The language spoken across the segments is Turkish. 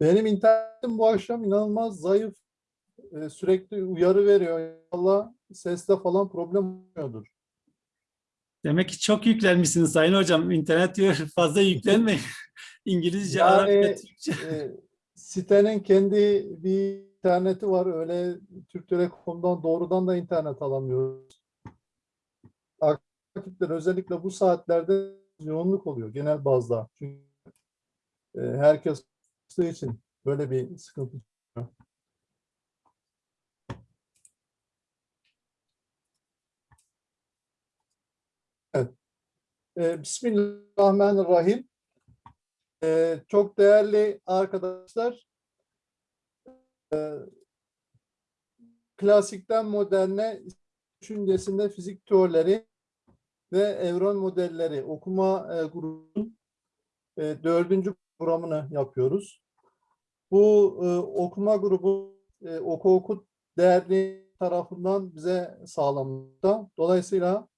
Benim internetim bu akşam inanılmaz zayıf. Ee, sürekli uyarı veriyor. Allah seste falan problem olmuyordur. Demek ki çok yüklenmişsiniz Sayın Hocam. İnternet diyor fazla yüklenmeyin. İngilizce, Yani, Arapça, Türkçe. Ee, sitenin kendi bir interneti var. Öyle Türk Telekom'dan doğrudan da internet alamıyoruz. Vakitler özellikle bu saatlerde yoğunluk oluyor genel bazda. Çünkü e, herkes çalıştığı için böyle bir sıkıntı çıkıyor. Evet. E, Bismillahirrahmanirrahim. E, çok değerli arkadaşlar, e, klasikten moderne düşüncesinde fizik teorileri ve evren modelleri okuma e, grubunun e, dördüncü programını yapıyoruz. Bu e, okuma grubu e, Oku Oku Derneği tarafından bize sağlanmakta. Dolayısıyla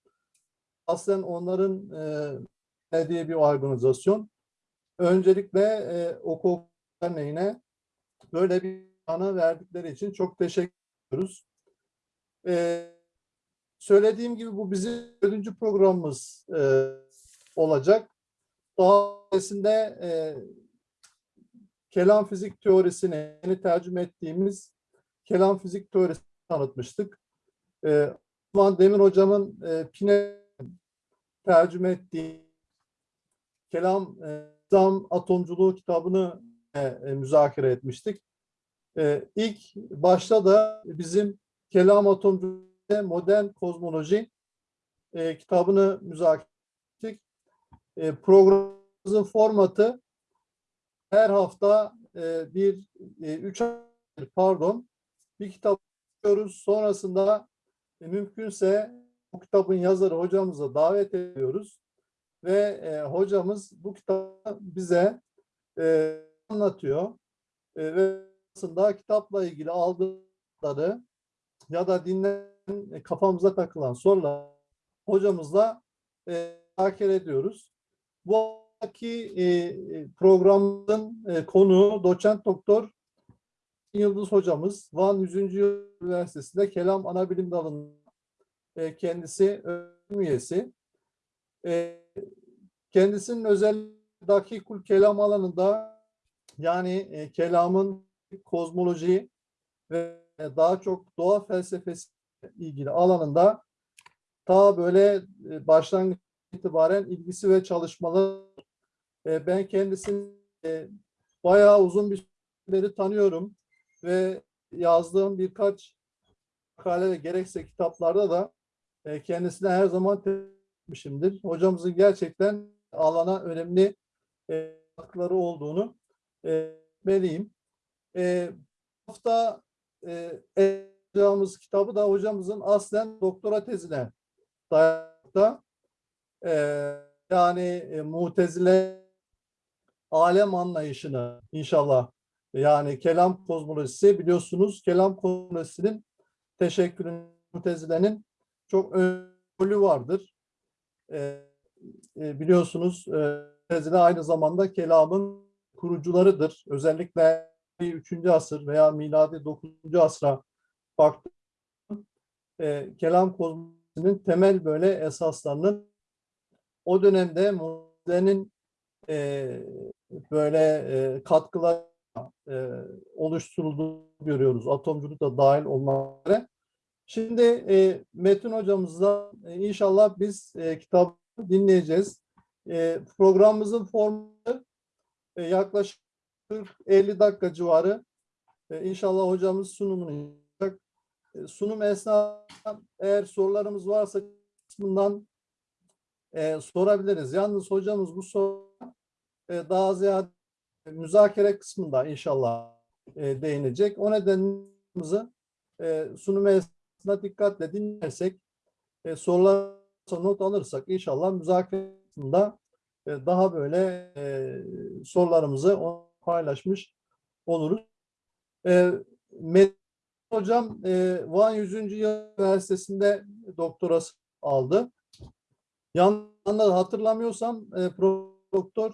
aslen onların e, diye bir organizasyon. Öncelikle e, Oku Oku Derneği'ne böyle bir ana verdikleri için çok teşekkür ediyoruz. E, söylediğim gibi bu bizim dördüncü programımız e, olacak. Öncesinde e, kelam fizik teorisini yeni tercüme ettiğimiz kelam fizik teorisini tanıtmıştık. E, Osman Demir hocamın e, Pine tercüme ettiği kelam e, nizam atomculuğu kitabını e, e, müzakere etmiştik. E, ilk başta da bizim kelam atomculuğu modern kozmoloji e, kitabını müzakere. E, programımızın formatı her hafta e, bir, e, üç pardon, bir kitap okuyoruz. Sonrasında e, mümkünse bu kitabın yazarı hocamıza davet ediyoruz. Ve hocamız bu kitabı bize anlatıyor. Ve aslında kitapla ilgili aldıkları ya da dinleyen e, kafamıza takılan sorular hocamızla e, takip ediyoruz. Bu ki e, programın e, konuğu doçent doktor Yıldız hocamız Van 100. Yıl Üniversitesi'nde Kelam Anabilim Dalı'nın e, kendisi öğretim üyesi. E, kendisinin özel dakikul kelam alanında yani e, kelamın kozmoloji ve daha çok doğa felsefesi ilgili alanında ta böyle e, başlangıç itibaren ilgisi ve çalışmaları e, ben kendisini e, bayağı uzun bir süredir tanıyorum ve yazdığım birkaç makale ve gerekse kitaplarda da e, kendisine her zaman etmişimdir. Hocamızın gerçekten alana önemli e, katkıları olduğunu e, belirtmeliyim. E, bu hafta e, kitabı da hocamızın aslen doktora tezine dayanmakta. E, yani e, mutezile alem anlayışını inşallah yani kelam kozmolojisi biliyorsunuz kelam kozmolojisinin teşekkürün mutezilenin çok önemli vardır. E, e, biliyorsunuz e, mutezile aynı zamanda kelamın kurucularıdır. Özellikle 3. asır veya miladi 9. asra baktığımız e, kelam kozmolojisinin temel böyle esaslarının o dönemde mutezilenin e, böyle e, katkılar e, oluşturulduğunu görüyoruz. Atomculuk da dahil olmak üzere. Şimdi e, Metin hocamızla e, inşallah biz e, kitabı dinleyeceğiz. E, programımızın formatı e, yaklaşık 40-50 dakika civarı. E, inşallah hocamız sunumunu yapacak. E, sunum esnasında eğer sorularımız varsa kısmından e, sorabiliriz. Yalnız hocamız bu soru e, daha ziyade müzakere kısmında inşallah e, değinecek. O nedenimizi e, sunum esnasında dikkatle dinlersek, e, sorular not alırsak inşallah müzakere kısmında e, daha böyle e, sorularımızı paylaşmış oluruz. E, Metin Hocam e, Van 100. Yıl Üniversitesi'nde doktorası aldı. Yanında hatırlamıyorsam e, doktor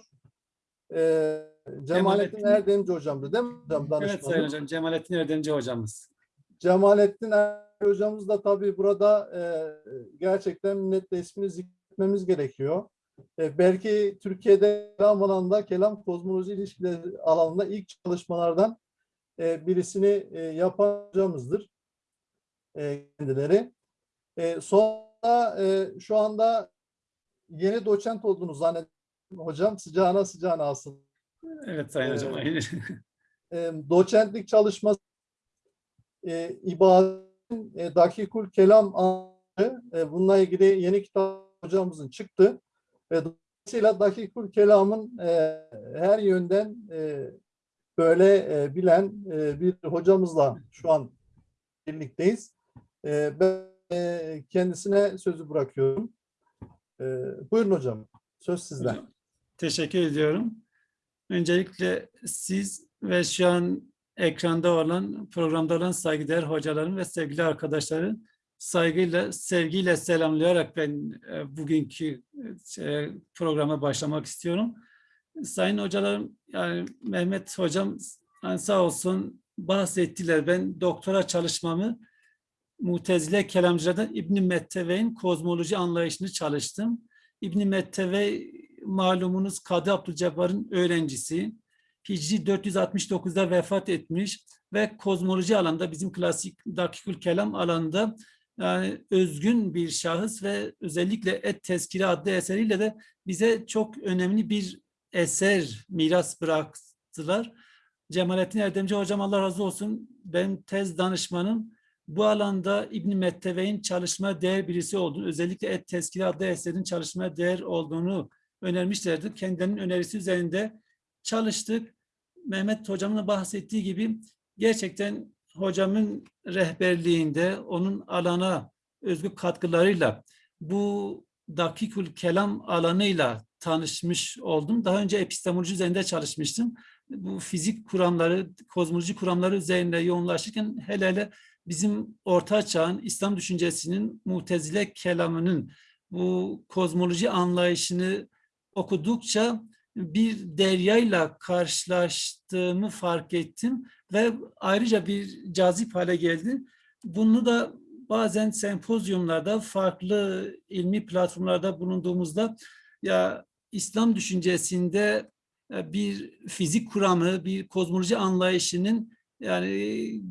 e, Cemalettin Cemalettin- Erdemci hocamdı değil mi hocam Evet? Sayın Hocam, Cemalettin Erdemci hocamız. Cemalettin Erdemci hocamız da tabii burada e, gerçekten minnetle ismini zikretmemiz gerekiyor. E, belki Türkiye'de kelam alanında, kelam kozmoloji ilişkileri alanında ilk çalışmalardan e, birisini e, yapan hocamızdır e, kendileri. E, sonra e, şu anda yeni doçent olduğunu zannediyorum hocam. Sıcağına sıcağına aslında. Evet Sayın Hocam. Evet. aynen. e, doçentlik çalışması e, ibadetin e, dakikul kelam anlamı, e, bununla ilgili yeni kitap hocamızın çıktı. E, dolayısıyla dakikul kelamın e, her yönden e, böyle e, bilen e, bir hocamızla şu an birlikteyiz. E, ben e, kendisine sözü bırakıyorum. E, buyurun hocam. Söz sizden. Teşekkür ediyorum. Öncelikle siz ve şu an ekranda olan, programda olan saygıdeğer hocalarım ve sevgili arkadaşları saygıyla, sevgiyle selamlayarak ben e, bugünkü e, programa başlamak istiyorum. Sayın hocalarım, yani Mehmet hocam yani sağ olsun bahsettiler. Ben doktora çalışmamı Mutezile kelamcılardan İbn Metteve'nin kozmoloji anlayışını çalıştım. İbn Metteve malumunuz Kadı Abdülcebbar'ın öğrencisi. Hicri 469'da vefat etmiş ve kozmoloji alanda bizim klasik dakikül kelam alanında yani özgün bir şahıs ve özellikle Et Tezkiri adlı eseriyle de bize çok önemli bir eser miras bıraktılar. Cemalettin Erdemci hocam Allah razı olsun. Ben tez danışmanım. Bu alanda İbn Metteve'nin çalışma değer birisi olduğunu, özellikle Et Tezkiri adlı eserin çalışma değer olduğunu önermişlerdi. Kendilerinin önerisi üzerinde çalıştık. Mehmet hocamın bahsettiği gibi gerçekten hocamın rehberliğinde, onun alana özgü katkılarıyla bu dakikül kelam alanıyla tanışmış oldum. Daha önce epistemoloji üzerinde çalışmıştım. Bu fizik kuramları, kozmoloji kuramları üzerinde yoğunlaşırken hele hele bizim orta çağın İslam düşüncesinin mutezile kelamının bu kozmoloji anlayışını okudukça bir deryayla karşılaştığımı fark ettim ve ayrıca bir cazip hale geldi. Bunu da bazen sempozyumlarda, farklı ilmi platformlarda bulunduğumuzda ya İslam düşüncesinde e, bir fizik kuramı, bir kozmoloji anlayışının yani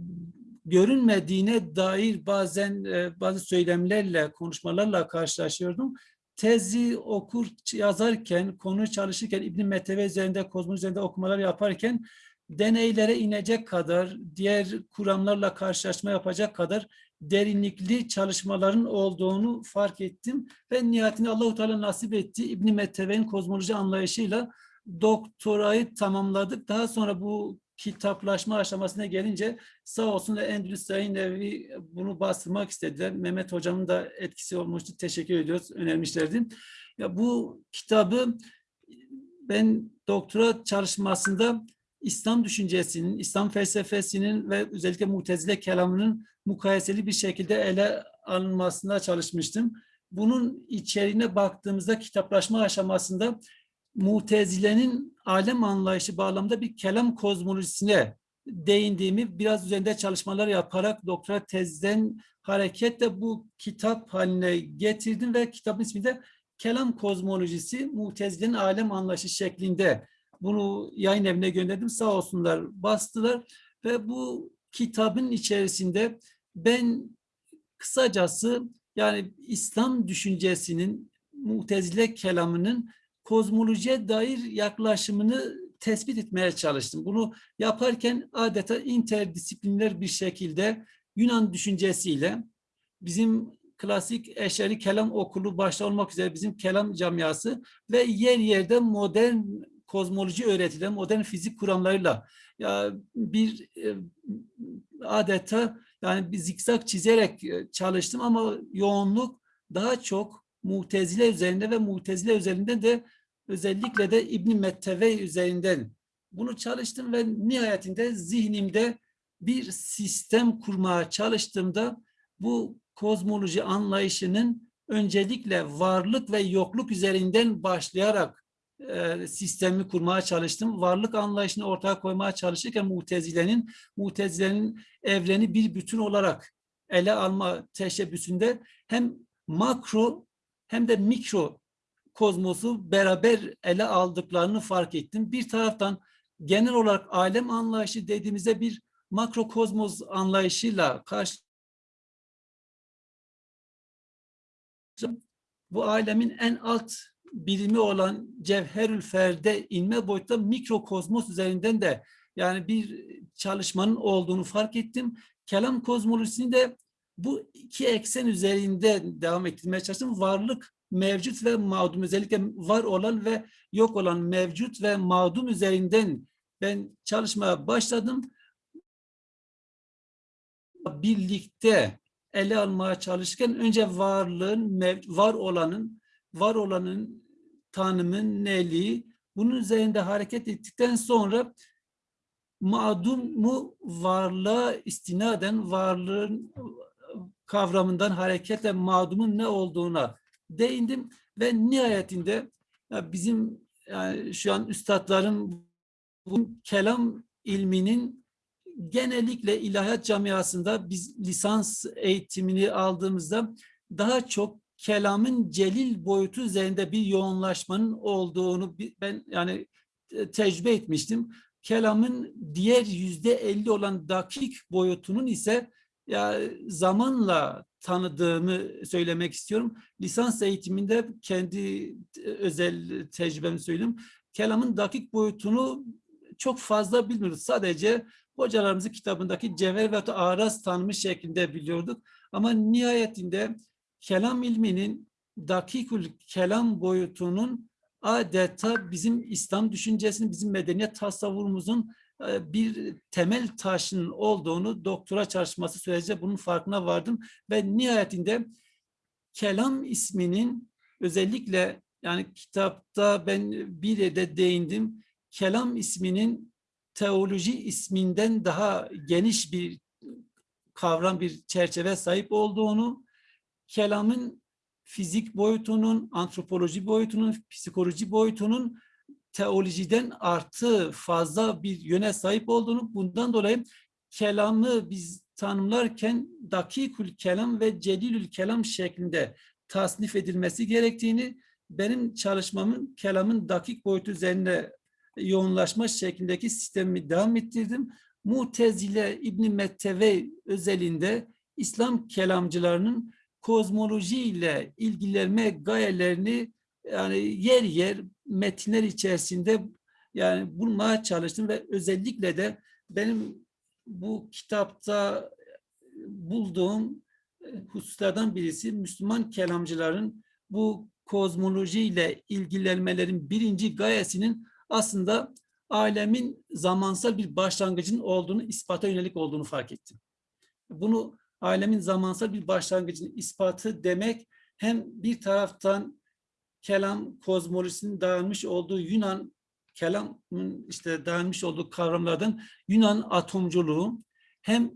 görünmediğine dair bazen e, bazı söylemlerle, konuşmalarla karşılaşıyordum. Tezi okur, yazarken, konu çalışırken, İbn Meteve üzerinde, kozmoloji üzerinde okumalar yaparken deneylere inecek kadar, diğer kuramlarla karşılaşma yapacak kadar derinlikli çalışmaların olduğunu fark ettim ve nihayetinde Allahu Teala nasip etti. İbn Metteve'nin kozmoloji anlayışıyla doktorayı tamamladık. Daha sonra bu kitaplaşma aşamasına gelince sağ olsun da Endülüs Sayın Evi bunu bastırmak istediler. Mehmet Hocam'ın da etkisi olmuştu. Teşekkür ediyoruz. Önermişlerdi. Ya bu kitabı ben doktora çalışmasında İslam düşüncesinin, İslam felsefesinin ve özellikle mutezile kelamının mukayeseli bir şekilde ele alınmasına çalışmıştım. Bunun içeriğine baktığımızda kitaplaşma aşamasında Mutezile'nin alem anlayışı bağlamında bir kelam kozmolojisine değindiğimi biraz üzerinde çalışmalar yaparak doktora tezden hareketle bu kitap haline getirdim ve kitabın ismi de Kelam Kozmolojisi Mutezile'nin alem anlayışı şeklinde bunu yayın evine gönderdim. Sağ olsunlar bastılar ve bu kitabın içerisinde ben kısacası yani İslam düşüncesinin mutezile kelamının kozmolojiye dair yaklaşımını tespit etmeye çalıştım. Bunu yaparken adeta interdisipliner bir şekilde Yunan düşüncesiyle bizim klasik eşeri kelam okulu başta olmak üzere bizim kelam camiası ve yer yerde modern kozmoloji öğretilen modern fizik kuramlarıyla ya bir e, adeta yani bir zikzak çizerek e, çalıştım ama yoğunluk daha çok mutezile üzerinde ve mutezile üzerinde de özellikle de İbn Metteve üzerinden bunu çalıştım ve nihayetinde zihnimde bir sistem kurmaya çalıştığımda bu kozmoloji anlayışının öncelikle varlık ve yokluk üzerinden başlayarak e, sistemi kurmaya çalıştım. Varlık anlayışını ortaya koymaya çalışırken Mutezile'nin Mutezile'nin evreni bir bütün olarak ele alma teşebbüsünde hem makro hem de mikro kozmosu beraber ele aldıklarını fark ettim. Bir taraftan genel olarak alem anlayışı dediğimizde bir makro kozmos anlayışıyla karşı bu alemin en alt birimi olan cevherül ferde inme boyutta mikrokozmos üzerinden de yani bir çalışmanın olduğunu fark ettim. Kelam kozmolojisini de bu iki eksen üzerinde devam ettirmeye çalıştım. Varlık, mevcut ve mağdum özellikle var olan ve yok olan mevcut ve mağdum üzerinden ben çalışmaya başladım. Birlikte ele almaya çalışırken önce varlığın, var olanın, var olanın tanımın neliği, bunun üzerinde hareket ettikten sonra mağdumu varlığa istinaden varlığın kavramından hareketle mağdumun ne olduğuna değindim ve nihayetinde ya bizim yani şu an üstadların bu kelam ilminin genellikle ilahiyat camiasında biz lisans eğitimini aldığımızda daha çok kelamın celil boyutu üzerinde bir yoğunlaşmanın olduğunu ben yani tecrübe etmiştim. Kelamın diğer yüzde elli olan dakik boyutunun ise ya zamanla tanıdığımı söylemek istiyorum. Lisans eğitiminde kendi e, özel tecrübemi söyleyeyim. Kelamın dakik boyutunu çok fazla bilmiyoruz. Sadece hocalarımızın kitabındaki cevher ve araz tanımı şeklinde biliyorduk. Ama nihayetinde kelam ilminin dakikül kelam boyutunun adeta bizim İslam düşüncesinin, bizim medeniyet tasavvurumuzun bir temel taşının olduğunu doktora çalışması sürece bunun farkına vardım ve nihayetinde kelam isminin özellikle yani kitapta ben bir de değindim. Kelam isminin teoloji isminden daha geniş bir kavram, bir çerçeve sahip olduğunu, kelamın fizik boyutunun, antropoloji boyutunun, psikoloji boyutunun teolojiden artı fazla bir yöne sahip olduğunu, bundan dolayı kelamı biz tanımlarken dakikül kelam ve celilül kelam şeklinde tasnif edilmesi gerektiğini, benim çalışmamın kelamın dakik boyutu üzerine yoğunlaşma şeklindeki sistemi devam ettirdim. Mutezile İbn Metteve özelinde İslam kelamcılarının kozmoloji ile ilgilenme gayelerini yani yer yer metinler içerisinde yani bulmaya çalıştım ve özellikle de benim bu kitapta bulduğum e, hususlardan birisi Müslüman kelamcıların bu kozmoloji ile ilgilenmelerin birinci gayesinin aslında alemin zamansal bir başlangıcın olduğunu, ispata yönelik olduğunu fark ettim. Bunu alemin zamansal bir başlangıcın ispatı demek hem bir taraftan kelam kozmolojisinin dayanmış olduğu Yunan kelamın işte dayanmış olduğu kavramlardan Yunan atomculuğu hem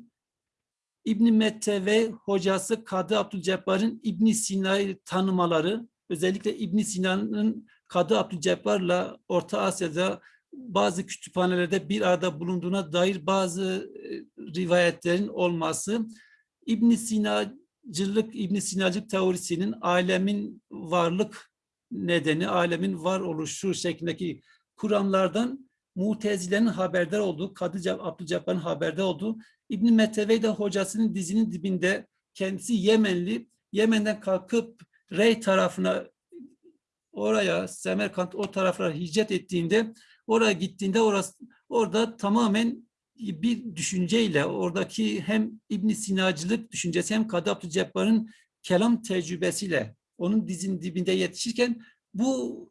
İbn Mette ve hocası Kadı Abdülcebbar'ın İbn Sina'yı tanımaları özellikle İbn Sina'nın Kadı Abdülcebbar'la Orta Asya'da bazı kütüphanelerde bir arada bulunduğuna dair bazı e, rivayetlerin olması İbn Sinacılık, İbn Sinacılık teorisinin alemin varlık nedeni, alemin var oluşu şeklindeki kuramlardan Mutezile'nin haberdar olduğu, Kadı Abdülcebbar'ın haberdar olduğu, İbn Metevey de hocasının dizinin dibinde kendisi Yemenli, Yemen'den kalkıp Rey tarafına oraya Semerkant o taraflara hicret ettiğinde oraya gittiğinde orası orada tamamen bir düşünceyle oradaki hem İbn Sinacılık düşüncesi hem Kadı Abdülcebbar'ın kelam tecrübesiyle onun dizinin dibinde yetişirken bu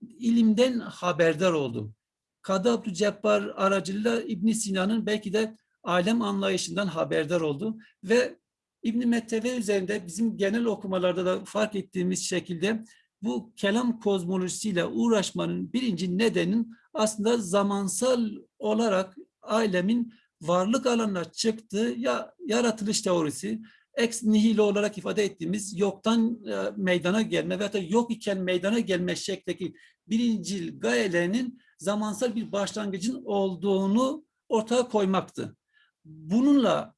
ilimden haberdar oldum. Kadı Abdülcebbar aracılığıyla İbn Sina'nın belki de alem anlayışından haberdar oldu ve İbn Metteve üzerinde bizim genel okumalarda da fark ettiğimiz şekilde bu kelam kozmolojisiyle uğraşmanın birinci nedenin aslında zamansal olarak alemin varlık alanına çıktığı ya yaratılış teorisi ex nihilo olarak ifade ettiğimiz yoktan e, meydana gelme veya da yok iken meydana gelme şeklindeki birincil gayelerinin zamansal bir başlangıcın olduğunu ortaya koymaktı. Bununla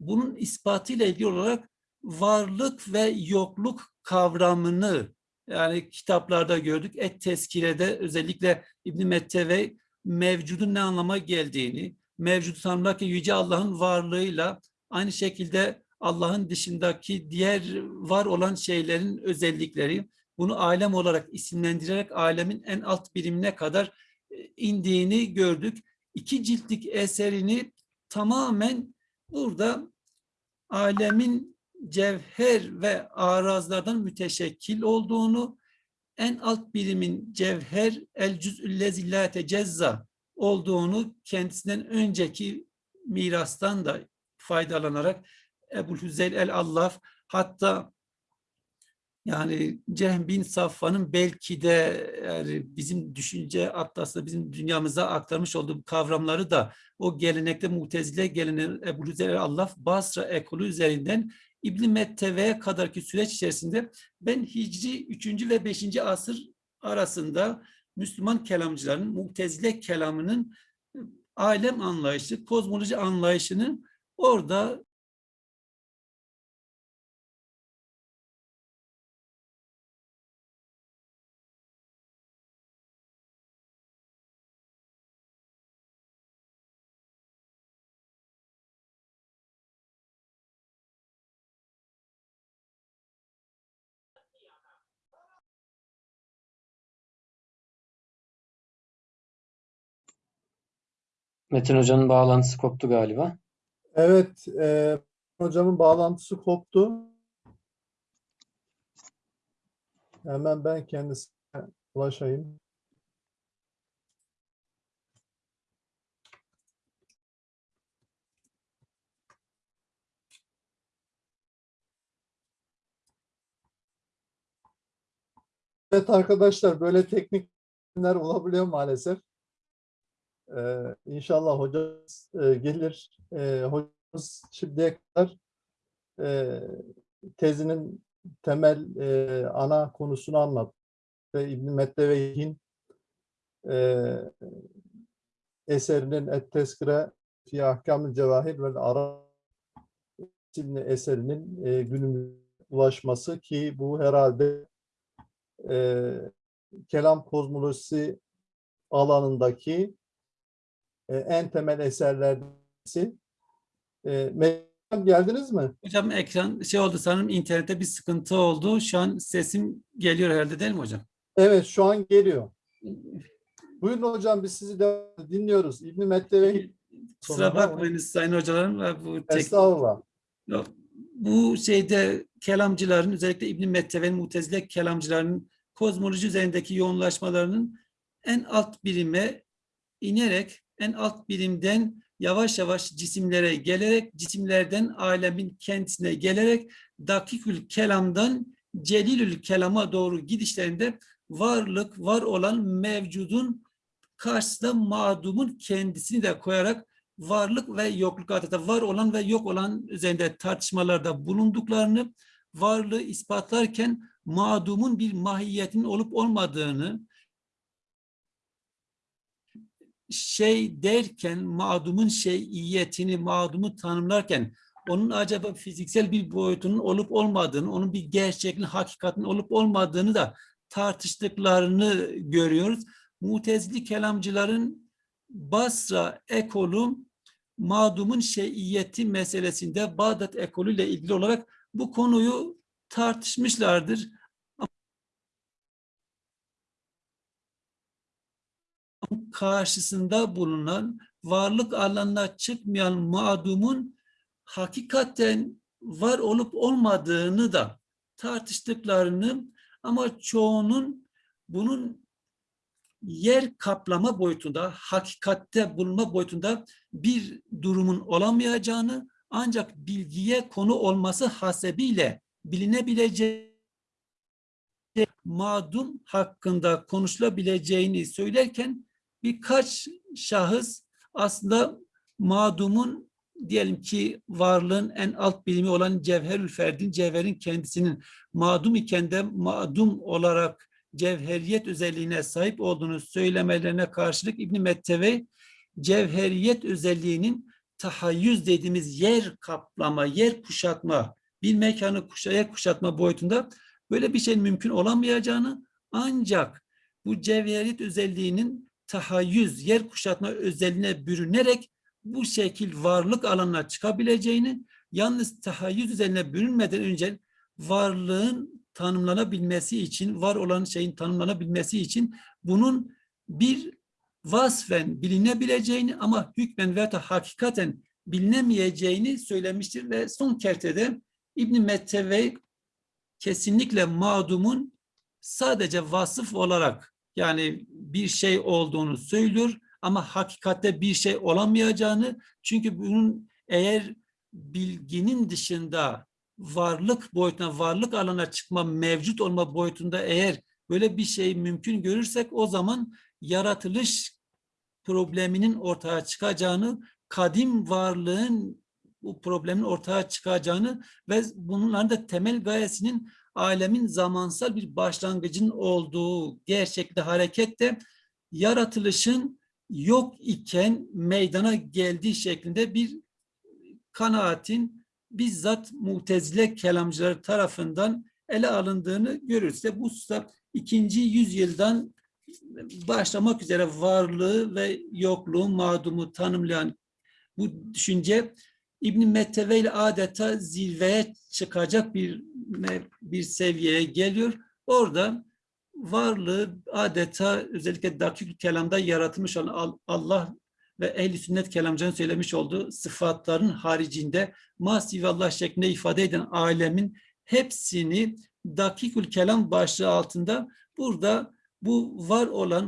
bunun ispatıyla ilgili olarak varlık ve yokluk kavramını yani kitaplarda gördük. Et tezkirede özellikle İbn Metteve mevcudun ne anlama geldiğini, mevcudu tanımlarken Yüce Allah'ın varlığıyla aynı şekilde Allah'ın dışındaki diğer var olan şeylerin özellikleri, bunu alem olarak isimlendirerek alemin en alt birimine kadar e, indiğini gördük. İki ciltlik eserini tamamen burada alemin cevher ve arazlardan müteşekkil olduğunu, en alt birimin cevher el cüz'üllezi la tecezza olduğunu kendisinden önceki mirastan da faydalanarak Ebu Hüzeyl el-Allaf hatta yani Cehm bin Safvan'ın belki de yani bizim düşünce atlasında bizim dünyamıza aktarmış olduğu kavramları da o gelenekte mutezile geleneği Ebu Hüzeyl el-Allaf Basra ekolü üzerinden İbn Metteve'ye kadarki süreç içerisinde ben Hicri 3. ve 5. asır arasında Müslüman kelamcıların mutezile kelamının alem anlayışı, kozmoloji anlayışını orada Metin Hoca'nın bağlantısı koptu galiba. Evet, e, hocamın bağlantısı koptu. Hemen ben kendisine ulaşayım. Evet arkadaşlar böyle teknik çözümler olabiliyor maalesef. Ee, inşallah hocamız e, gelir. Ee, hocamız şimdiye kadar e, tezinin temel e, ana konusunu anlattı. Ve İbn-i Metteveyh'in e, eserinin Et-Teskire fi Ahkamül Cevahir ve Ara isimli eserinin e, günümüze ulaşması ki bu herhalde e, kelam kozmolojisi alanındaki e, en temel eserlerden birisi. E, Meryem, geldiniz mi? hocam ekran şey oldu sanırım internette bir sıkıntı oldu. Şu an sesim geliyor herhalde değil mi hocam? Evet, şu an geliyor. Buyurun hocam, biz sizi de dinliyoruz. İbn-i Metteve'yi Kusura bakmayınız sayın hocalarım. Bu tek- estağfurullah. Yok, Bu şeyde kelamcıların özellikle İbn Metteve'nin mutezile kelamcılarının kozmoloji üzerindeki yoğunlaşmalarının en alt birime inerek en alt birimden yavaş yavaş cisimlere gelerek cisimlerden alemin kendisine gelerek dakikül kelamdan celilül kelama doğru gidişlerinde varlık var olan mevcudun karşısında mağdumun kendisini de koyarak varlık ve yokluk adeta var olan ve yok olan üzerinde tartışmalarda bulunduklarını, varlığı ispatlarken mağdumun bir mahiyetinin olup olmadığını, şey derken mağdumun şeyiyetini, mağdumu tanımlarken onun acaba fiziksel bir boyutunun olup olmadığını, onun bir gerçekliğin, hakikatin olup olmadığını da tartıştıklarını görüyoruz. Mutezili kelamcıların Basra ekolü mağdumun şeyiyeti meselesinde Bağdat ekolüyle ilgili olarak bu konuyu tartışmışlardır. Karşısında bulunan varlık alanına çıkmayan mağdumun hakikaten var olup olmadığını da tartıştıklarını ama çoğunun bunun yer kaplama boyutunda, hakikatte bulunma boyutunda bir durumun olamayacağını ancak bilgiye konu olması hasebiyle bilinebileceği mağdum hakkında konuşulabileceğini söylerken birkaç şahıs aslında mağdumun diyelim ki varlığın en alt birimi olan cevherül ferdin, cevherin kendisinin madum iken de madum olarak cevheriyet özelliğine sahip olduğunu söylemelerine karşılık İbn Metteve cevheriyet özelliğinin tahayyüz dediğimiz yer kaplama, yer kuşatma, bir mekanı kuşa, yer kuşatma boyutunda böyle bir şeyin mümkün olamayacağını ancak bu cevheriyet özelliğinin tahayyüz, yer kuşatma özelliğine bürünerek bu şekil varlık alanına çıkabileceğini, yalnız tahayyüz üzerine bürünmeden önce varlığın tanımlanabilmesi için, var olan şeyin tanımlanabilmesi için bunun bir vasfen bilinebileceğini ama hükmen veya hakikaten bilinemeyeceğini söylemiştir ve son kertede İbn Metteve kesinlikle mağdumun sadece vasıf olarak yani bir şey olduğunu söylüyor ama hakikatte bir şey olamayacağını. Çünkü bunun eğer bilginin dışında varlık boyutuna, varlık alana çıkma, mevcut olma boyutunda eğer böyle bir şey mümkün görürsek o zaman yaratılış probleminin ortaya çıkacağını, kadim varlığın bu problemin ortaya çıkacağını ve bunların da temel gayesinin alemin zamansal bir başlangıcın olduğu gerçekte harekette yaratılışın yok iken meydana geldiği şeklinde bir kanaatin bizzat mutezile kelamcıları tarafından ele alındığını görürüz. Bu hususta ikinci yüzyıldan başlamak üzere varlığı ve yokluğu, mağdumu tanımlayan bu düşünce İbn Metteve ile adeta zirveye çıkacak bir bir seviyeye geliyor. Orada varlığı adeta özellikle dakik kelamda yaratılmış olan Allah ve ehli sünnet kelamcının söylemiş olduğu sıfatların haricinde Allah şeklinde ifade eden alemin hepsini dakikül kelam başlığı altında burada bu var olan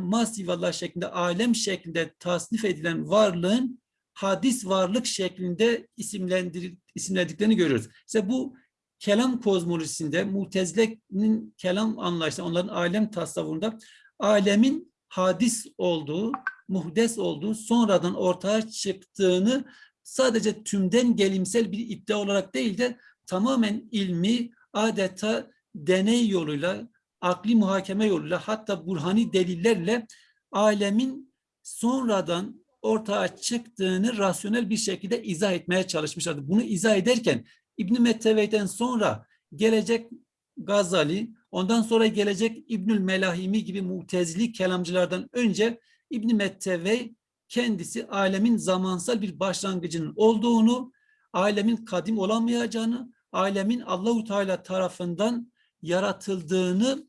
Allah şeklinde alem şeklinde tasnif edilen varlığın hadis varlık şeklinde isimlendir, isimlediklerini görüyoruz. İşte bu kelam kozmolojisinde Mutezile'nin kelam anlayışında, onların alem tasavvurunda alemin hadis olduğu, muhdes olduğu, sonradan ortaya çıktığını sadece tümden gelimsel bir iddia olarak değil de tamamen ilmi, adeta deney yoluyla, akli muhakeme yoluyla hatta burhani delillerle alemin sonradan ortaya çıktığını rasyonel bir şekilde izah etmeye çalışmışlardı. Bunu izah ederken İbn Metteve'den sonra gelecek Gazali, ondan sonra gelecek İbnül Melahimi gibi mutezili kelamcılardan önce İbn Metteve kendisi alemin zamansal bir başlangıcının olduğunu, alemin kadim olamayacağını, alemin Allahu Teala tarafından yaratıldığını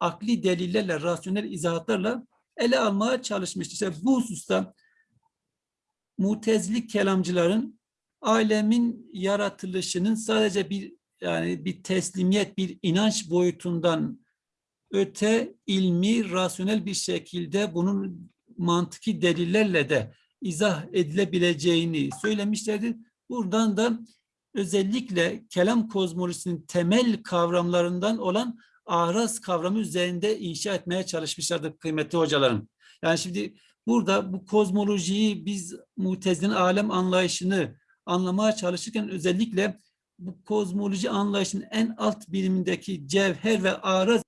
akli delillerle, rasyonel izahatlarla ele almaya çalışmıştı. İşte bu hususta mutezili kelamcıların alemin yaratılışının sadece bir yani bir teslimiyet, bir inanç boyutundan öte ilmi, rasyonel bir şekilde bunun mantıki delillerle de izah edilebileceğini söylemişlerdi. Buradan da özellikle kelam kozmolojisinin temel kavramlarından olan araz kavramı üzerinde inşa etmeye çalışmışlardı kıymetli hocalarım. Yani şimdi burada bu kozmolojiyi biz mutezilin alem anlayışını anlamaya çalışırken özellikle bu kozmoloji anlayışının en alt birimindeki cevher ve araz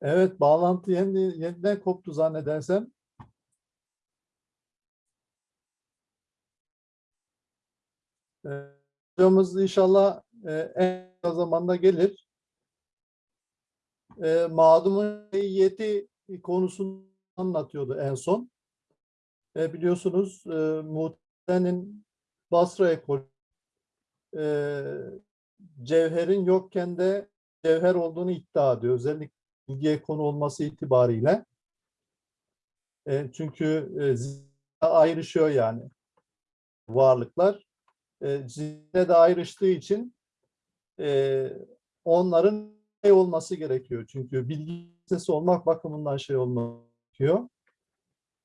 Evet, bağlantı yeniden, yeniden koptu zannedersem. Hocamız inşallah e, en kısa zamanda gelir. E, mağdumun niyeti konusunu anlatıyordu en son. E, biliyorsunuz Muhtemelen'in Basra ekolü cevherin yokken de cevher olduğunu iddia ediyor. Özellikle bilgiye konu olması itibariyle. Çünkü e, ayrışıyor yani varlıklar. E, zihne de ayrıştığı için e, onların şey olması gerekiyor. Çünkü bilgi sesi olmak bakımından şey olmak gerekiyor.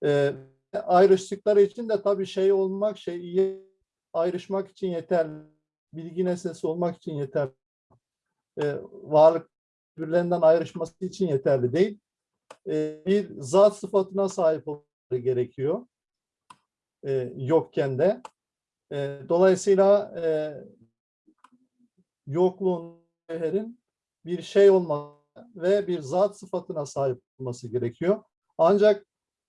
E, ayrıştıkları için de tabii şey olmak, şey iyi ayrışmak için yeterli. Bilgi nesnesi olmak için yeterli. e, varlık birbirlerinden ayrışması için yeterli değil. E, bir zat sıfatına sahip olmaları gerekiyor. E, yokken de. E, dolayısıyla e, yokluğun cevherin bir şey olması ve bir zat sıfatına sahip olması gerekiyor. Ancak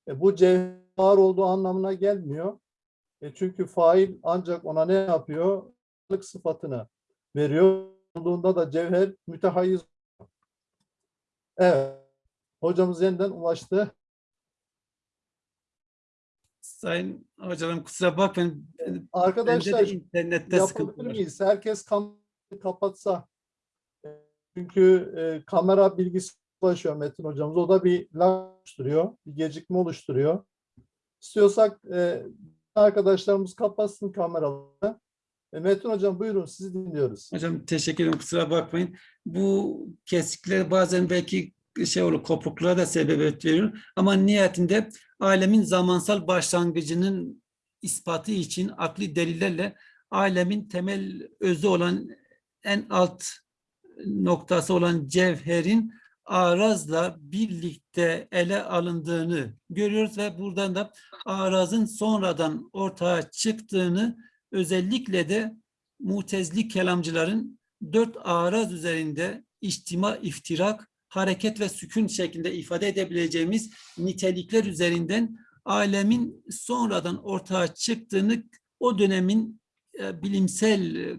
e, bu cevher var olduğu anlamına gelmiyor. E, çünkü fail ancak ona ne yapıyor? Varlık sıfatını veriyor. Olduğunda da cevher mütehayyiz. Evet. Hocamız yeniden ulaştı. Sayın hocalarım kusura bakmayın. Arkadaşlar internette yapabilir miyiz? Herkes kamerayı kapatsa. Çünkü e, kamera bilgisi ulaşıyor Metin hocamız. O da bir lag oluşturuyor. Bir gecikme oluşturuyor. İstiyorsak e, arkadaşlarımız kapatsın kameralarını. E, Metin hocam buyurun sizi dinliyoruz. Hocam teşekkür ederim kusura bakmayın. Bu kesikler bazen belki şey olur kopukluklara da sebebiyet veriyor. Ama nihayetinde alemin zamansal başlangıcının ispatı için akli delillerle alemin temel özü olan en alt noktası olan cevherin arazla birlikte ele alındığını görüyoruz ve buradan da arazın sonradan ortaya çıktığını özellikle de mutezli kelamcıların dört araz üzerinde içtima, iftirak, hareket ve sükun şeklinde ifade edebileceğimiz nitelikler üzerinden alemin sonradan ortaya çıktığını o dönemin e, bilimsel e,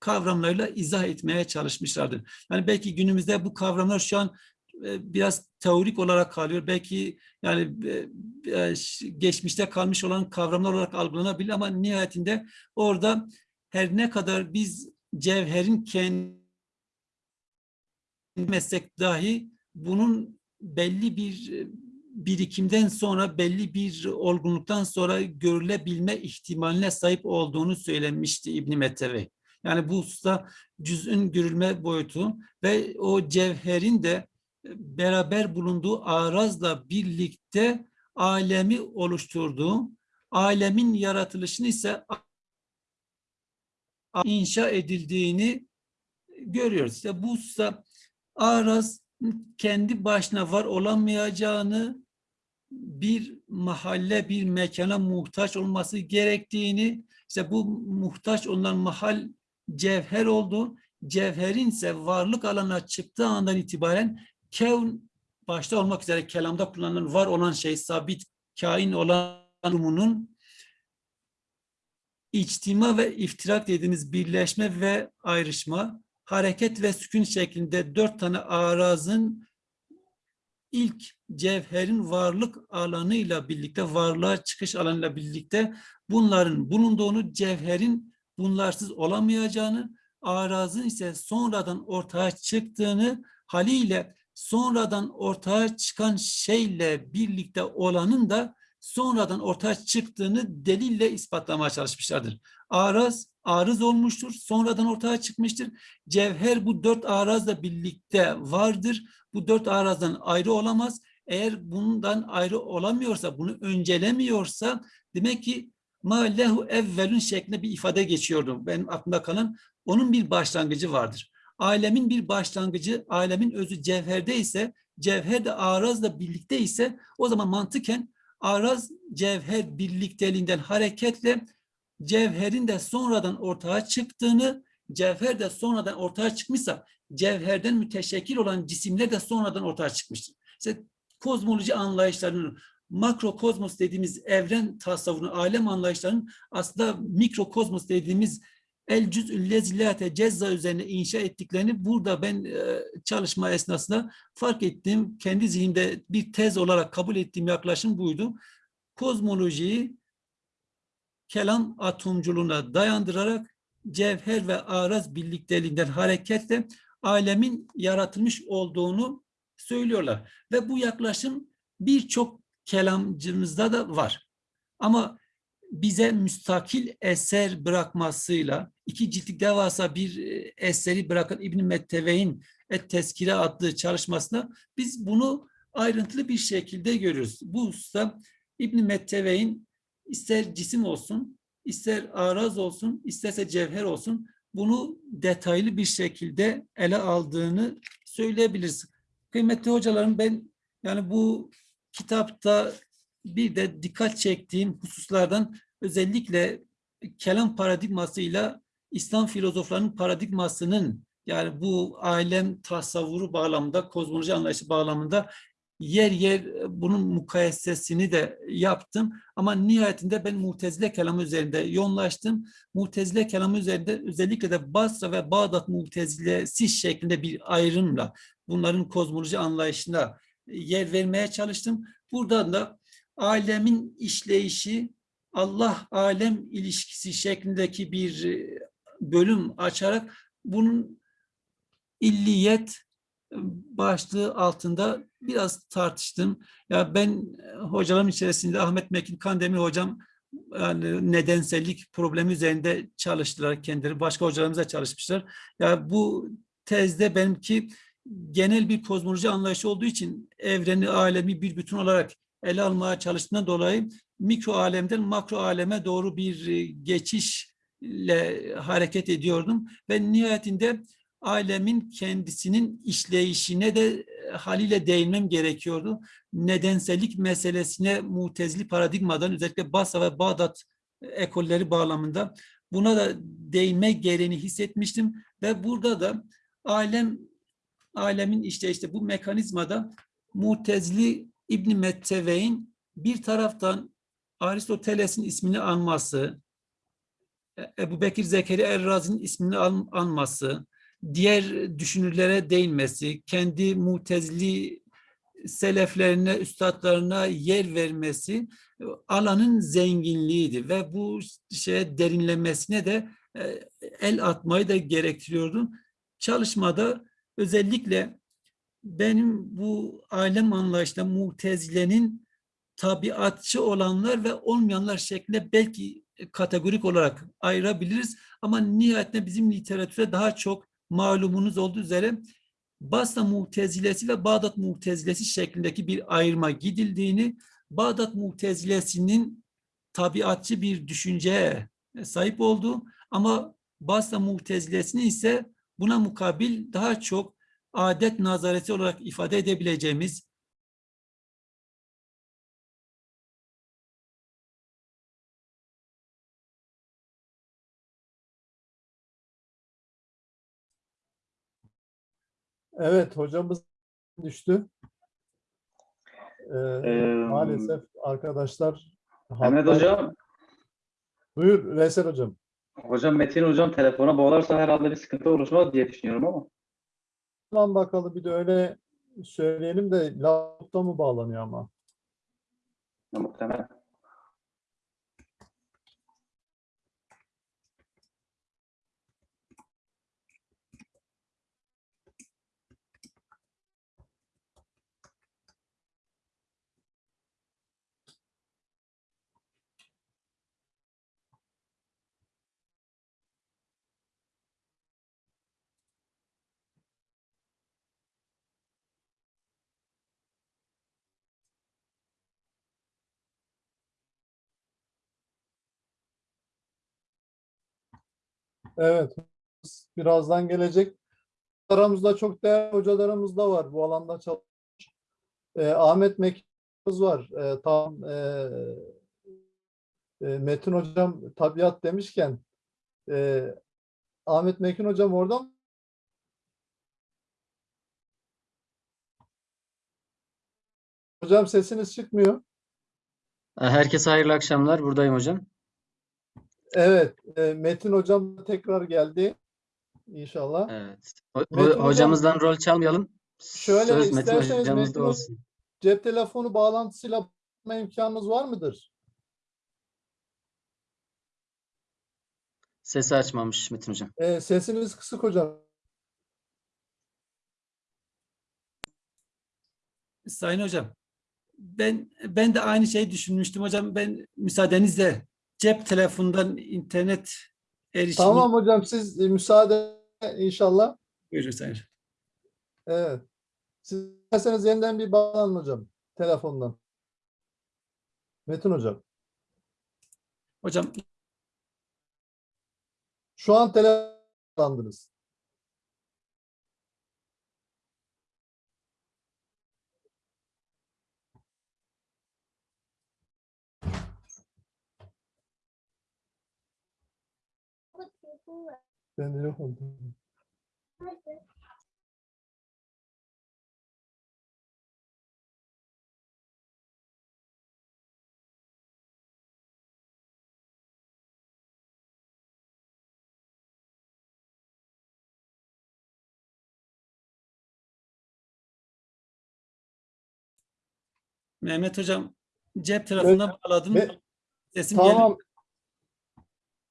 kavramlarıyla izah etmeye çalışmışlardır. Yani belki günümüzde bu kavramlar şu an e, biraz teorik olarak kalıyor. Belki yani e, geçmişte kalmış olan kavramlar olarak algılanabilir ama nihayetinde orada her ne kadar biz cevherin kendi meslek dahi bunun belli bir e, birikimden sonra belli bir olgunluktan sonra görülebilme ihtimaline sahip olduğunu söylemişti İbn Mettevi. Yani bu hususta cüz'ün görülme boyutu ve o cevherin de e, beraber bulunduğu arazla birlikte alemi oluşturduğu, alemin yaratılışını ise inşa edildiğini görüyoruz. İşte bu hususta araz kendi başına var olamayacağını, bir mahalle, bir mekana muhtaç olması gerektiğini, işte bu muhtaç olan mahal cevher oldu. Cevherin ise varlık alanına çıktığı andan itibaren kevn başta olmak üzere kelamda kullanılan var olan şey, sabit kain olan durumunun içtima ve iftirak dediğimiz birleşme ve ayrışma, hareket ve sükun şeklinde dört tane arazın ilk cevherin varlık alanıyla birlikte, varlığa çıkış alanıyla birlikte bunların bulunduğunu, cevherin bunlarsız olamayacağını, arazın ise sonradan ortaya çıktığını, haliyle sonradan ortaya çıkan şeyle birlikte olanın da sonradan ortaya çıktığını delille ispatlamaya çalışmışlardır. Araz, arız olmuştur, sonradan ortaya çıkmıştır. Cevher bu dört arazla birlikte vardır. Bu dört arazdan ayrı olamaz. Eğer bundan ayrı olamıyorsa, bunu öncelemiyorsa demek ki ma lehu evvelün şeklinde bir ifade geçiyordu. Benim aklımda kalan onun bir başlangıcı vardır. Alemin bir başlangıcı, alemin özü cevherde ise, cevher de arazla birlikte ise o zaman mantıken araz cevher birlikteliğinden hareketle cevherin de sonradan ortaya çıktığını, cevher de sonradan ortaya çıkmışsa cevherden müteşekkil olan cisimler de sonradan ortaya çıkmıştır. İşte kozmoloji anlayışlarının makrokozmos dediğimiz evren tasavvurunu, alem anlayışlarının aslında mikrokozmos dediğimiz el cüz'ül lezilate cezza üzerine inşa ettiklerini burada ben e, çalışma esnasında fark ettim. Kendi zihnimde bir tez olarak kabul ettiğim yaklaşım buydu. Kozmolojiyi kelam atomculuğuna dayandırarak cevher ve araz birlikteliğinden hareketle alemin yaratılmış olduğunu söylüyorlar. Ve bu yaklaşım birçok kelamcımızda da var. Ama bize müstakil eser bırakmasıyla iki ciltlik devasa bir e, eseri bırakan İbn Metteve'in Et Teskire adlı çalışmasında biz bunu ayrıntılı bir şekilde görüyoruz. Bu hususta İbn Metteve'in ister cisim olsun, ister araz olsun, isterse cevher olsun bunu detaylı bir şekilde ele aldığını söyleyebiliriz. Kıymetli hocalarım ben yani bu kitapta bir de dikkat çektiğim hususlardan özellikle kelam paradigmasıyla İslam filozoflarının paradigmasının yani bu alem tasavvuru bağlamında, kozmoloji anlayışı bağlamında yer yer bunun mukayesesini de yaptım. Ama nihayetinde ben Mu'tezile kelamı üzerinde yoğunlaştım. Mu'tezile kelamı üzerinde özellikle de Basra ve Bağdat Mu'tezilesi şeklinde bir ayrımla bunların kozmoloji anlayışına yer vermeye çalıştım. Buradan da alemin işleyişi, Allah alem ilişkisi şeklindeki bir e, bölüm açarak bunun illiyet e, başlığı altında biraz tartıştım. Ya ben e, hocalarım içerisinde Ahmet Mekin Kandemir hocam yani nedensellik problemi üzerinde çalıştılar kendileri. Başka hocalarımız da çalışmışlar. Ya bu tezde benimki genel bir kozmoloji anlayışı olduğu için evreni, alemi bir bütün olarak ele almaya çalıştığından dolayı mikro alemden makro aleme doğru bir e, geçişle hareket ediyordum ve nihayetinde alemin kendisinin işleyişine de e, haliyle değinmem gerekiyordu. Nedensellik meselesine mutezili paradigmadan özellikle Basra ve Bağdat e, ekolleri bağlamında buna da değinme gereğini hissetmiştim ve burada da alem alemin işte işte bu mekanizmada Mutezili İbn Metteve'in bir taraftan Aristoteles'in ismini anması, E- Ebu Bekir Zekeriya Errazi'nin ismini an- anması, diğer düşünürlere değinmesi, kendi mutezili seleflerine, üstadlarına yer vermesi e, alanın zenginliğiydi ve bu şeye derinlemesine de e, el atmayı da gerektiriyordu. Çalışmada özellikle benim bu alem anlayışla mutezilenin tabiatçı olanlar ve olmayanlar şeklinde belki kategorik olarak ayırabiliriz. Ama nihayetinde bizim literatüre daha çok malumunuz olduğu üzere Basra Mu'tezilesi ve Bağdat Mu'tezilesi şeklindeki bir ayrıma gidildiğini, Bağdat Mu'tezilesinin tabiatçı bir düşünceye sahip olduğu ama Basra Mu'tezilesini ise buna mukabil daha çok adet nazareti olarak ifade edebileceğimiz Evet hocamız düştü. Ee, Ee, maalesef arkadaşlar Mehmet hatta- Hocam, Buyur Veysel hocam. hocam Metin Hocam telefona bağlarsa herhalde bir sıkıntı oluşmaz diye düşünüyorum ama. Lan bakalım bir de öyle söyleyelim de laptopta mı bağlanıyor ama? Muhtemelen. Evet. Birazdan gelecek. Aramızda çok değerli hocalarımız da var bu alanda çalışmış. Ee, Ahmet Mekin'imiz var. Ee, tam e, e, Metin hocam tabiat demişken e, Ahmet Mekin hocam orada mı? Hocam sesiniz çıkmıyor. Herkese hayırlı akşamlar. Buradayım hocam. Evet, e, Metin hocam tekrar geldi. İnşallah. Evet. Ho- Metin hocam- hocamızdan rol çalmayalım. Şöyle Söz Metin isterseniz hocamızda Metin olsun. Cep telefonu bağlantısıyla imkanınız var mıdır? Sesi açmamış Metin hocam. E, sesiniz kısık hocam. Sayın Hocam, ben ben de aynı şeyi düşünmüştüm hocam. Ben müsaadenizle cep telefonundan internet erişimi Tamam hocam siz e, müsaade inşallah. buyurun Sayın. Evet. Siz isterseniz yeniden bir bağlanın hocam telefondan. Metin hocam. Hocam Şu an tele kazandınız. Ben de yok oldum. Mehmet Hocam cep telefonuna bağladım. Ve- Sesim geliyor. Tamam.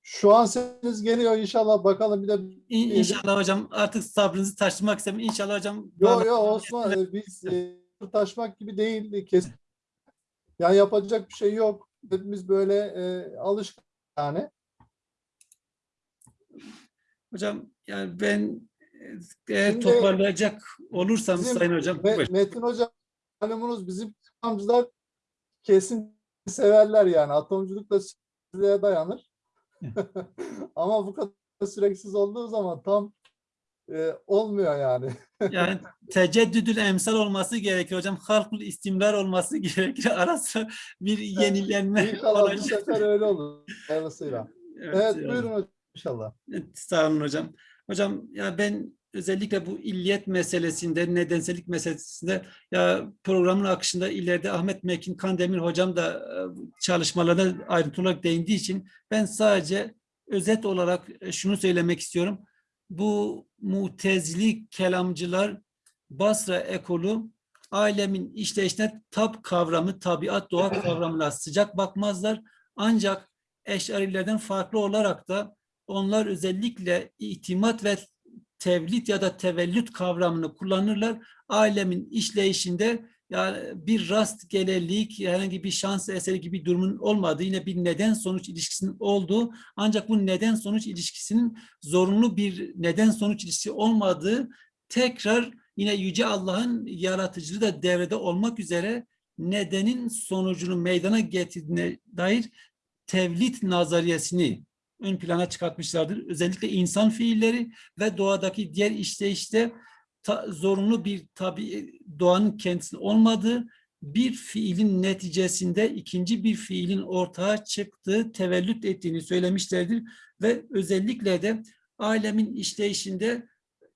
Şu an sesiniz geliyor inşallah bakalım bir de İn- İnşallah hocam artık sabrınızı taşımak istemiyorum. İnşallah hocam. Yo bağla- yo Osman e, biz e, taşmak gibi değil kesin. Yani yapacak bir şey yok. Hepimiz böyle e, alışkın yani. Hocam yani ben e, eğer Şimdi toparlayacak olursam Bizim Sayın Hocam. Me-. Metin Hocam malumunuz bizim atomcular kesin severler yani. Atomculuk da dayanır. Ama bu kadar süreksiz olduğu zaman tam e, olmuyor yani. Yani teceddüdül emsal olması gerekiyor hocam. Halkul istimrar olması gerekiyor. Arası bir yenilenme İnşallah bu olacak. sefer öyle olur. Hayırlısıyla. Evet, Evet yani. buyurun hocam inşallah. Evet, Sağ olun hocam. Hocam ya ben özellikle bu illiyet meselesinde, nedensellik meselesinde ya programın akışında ileride Ahmet Mekin Kandemir hocam da e, çalışmalarına ayrıntılı olarak değindiği için ben sadece özet olarak e, şunu söylemek istiyorum. Bu mutezili kelamcılar Basra ekolü alemin işleyişine tab kavramı, tabiat, doğa kavramına sıcak bakmazlar. Ancak eşarilerden farklı olarak da onlar özellikle itimat ve tevlit ya da tevellüt kavramını kullanırlar. Alemin işleyişinde yani bir rastgelelik, herhangi bir şans eseri gibi durumun olmadığı, yine bir neden sonuç ilişkisinin olduğu, ancak bu neden sonuç ilişkisinin zorunlu bir neden sonuç ilişkisi olmadığı tekrar yine Yüce Allah'ın yaratıcılığı da devrede olmak üzere nedenin sonucunu meydana getirdiğine dair tevlit nazariyesini ön plana çıkartmışlardır. Özellikle insan fiilleri ve doğadaki diğer işleyişte ta- zorunlu bir tabi doğanın kendisi olmadığı bir fiilin neticesinde ikinci bir fiilin ortaya çıktığı, tevellüt ettiğini söylemişlerdir ve özellikle de alemin işleyişinde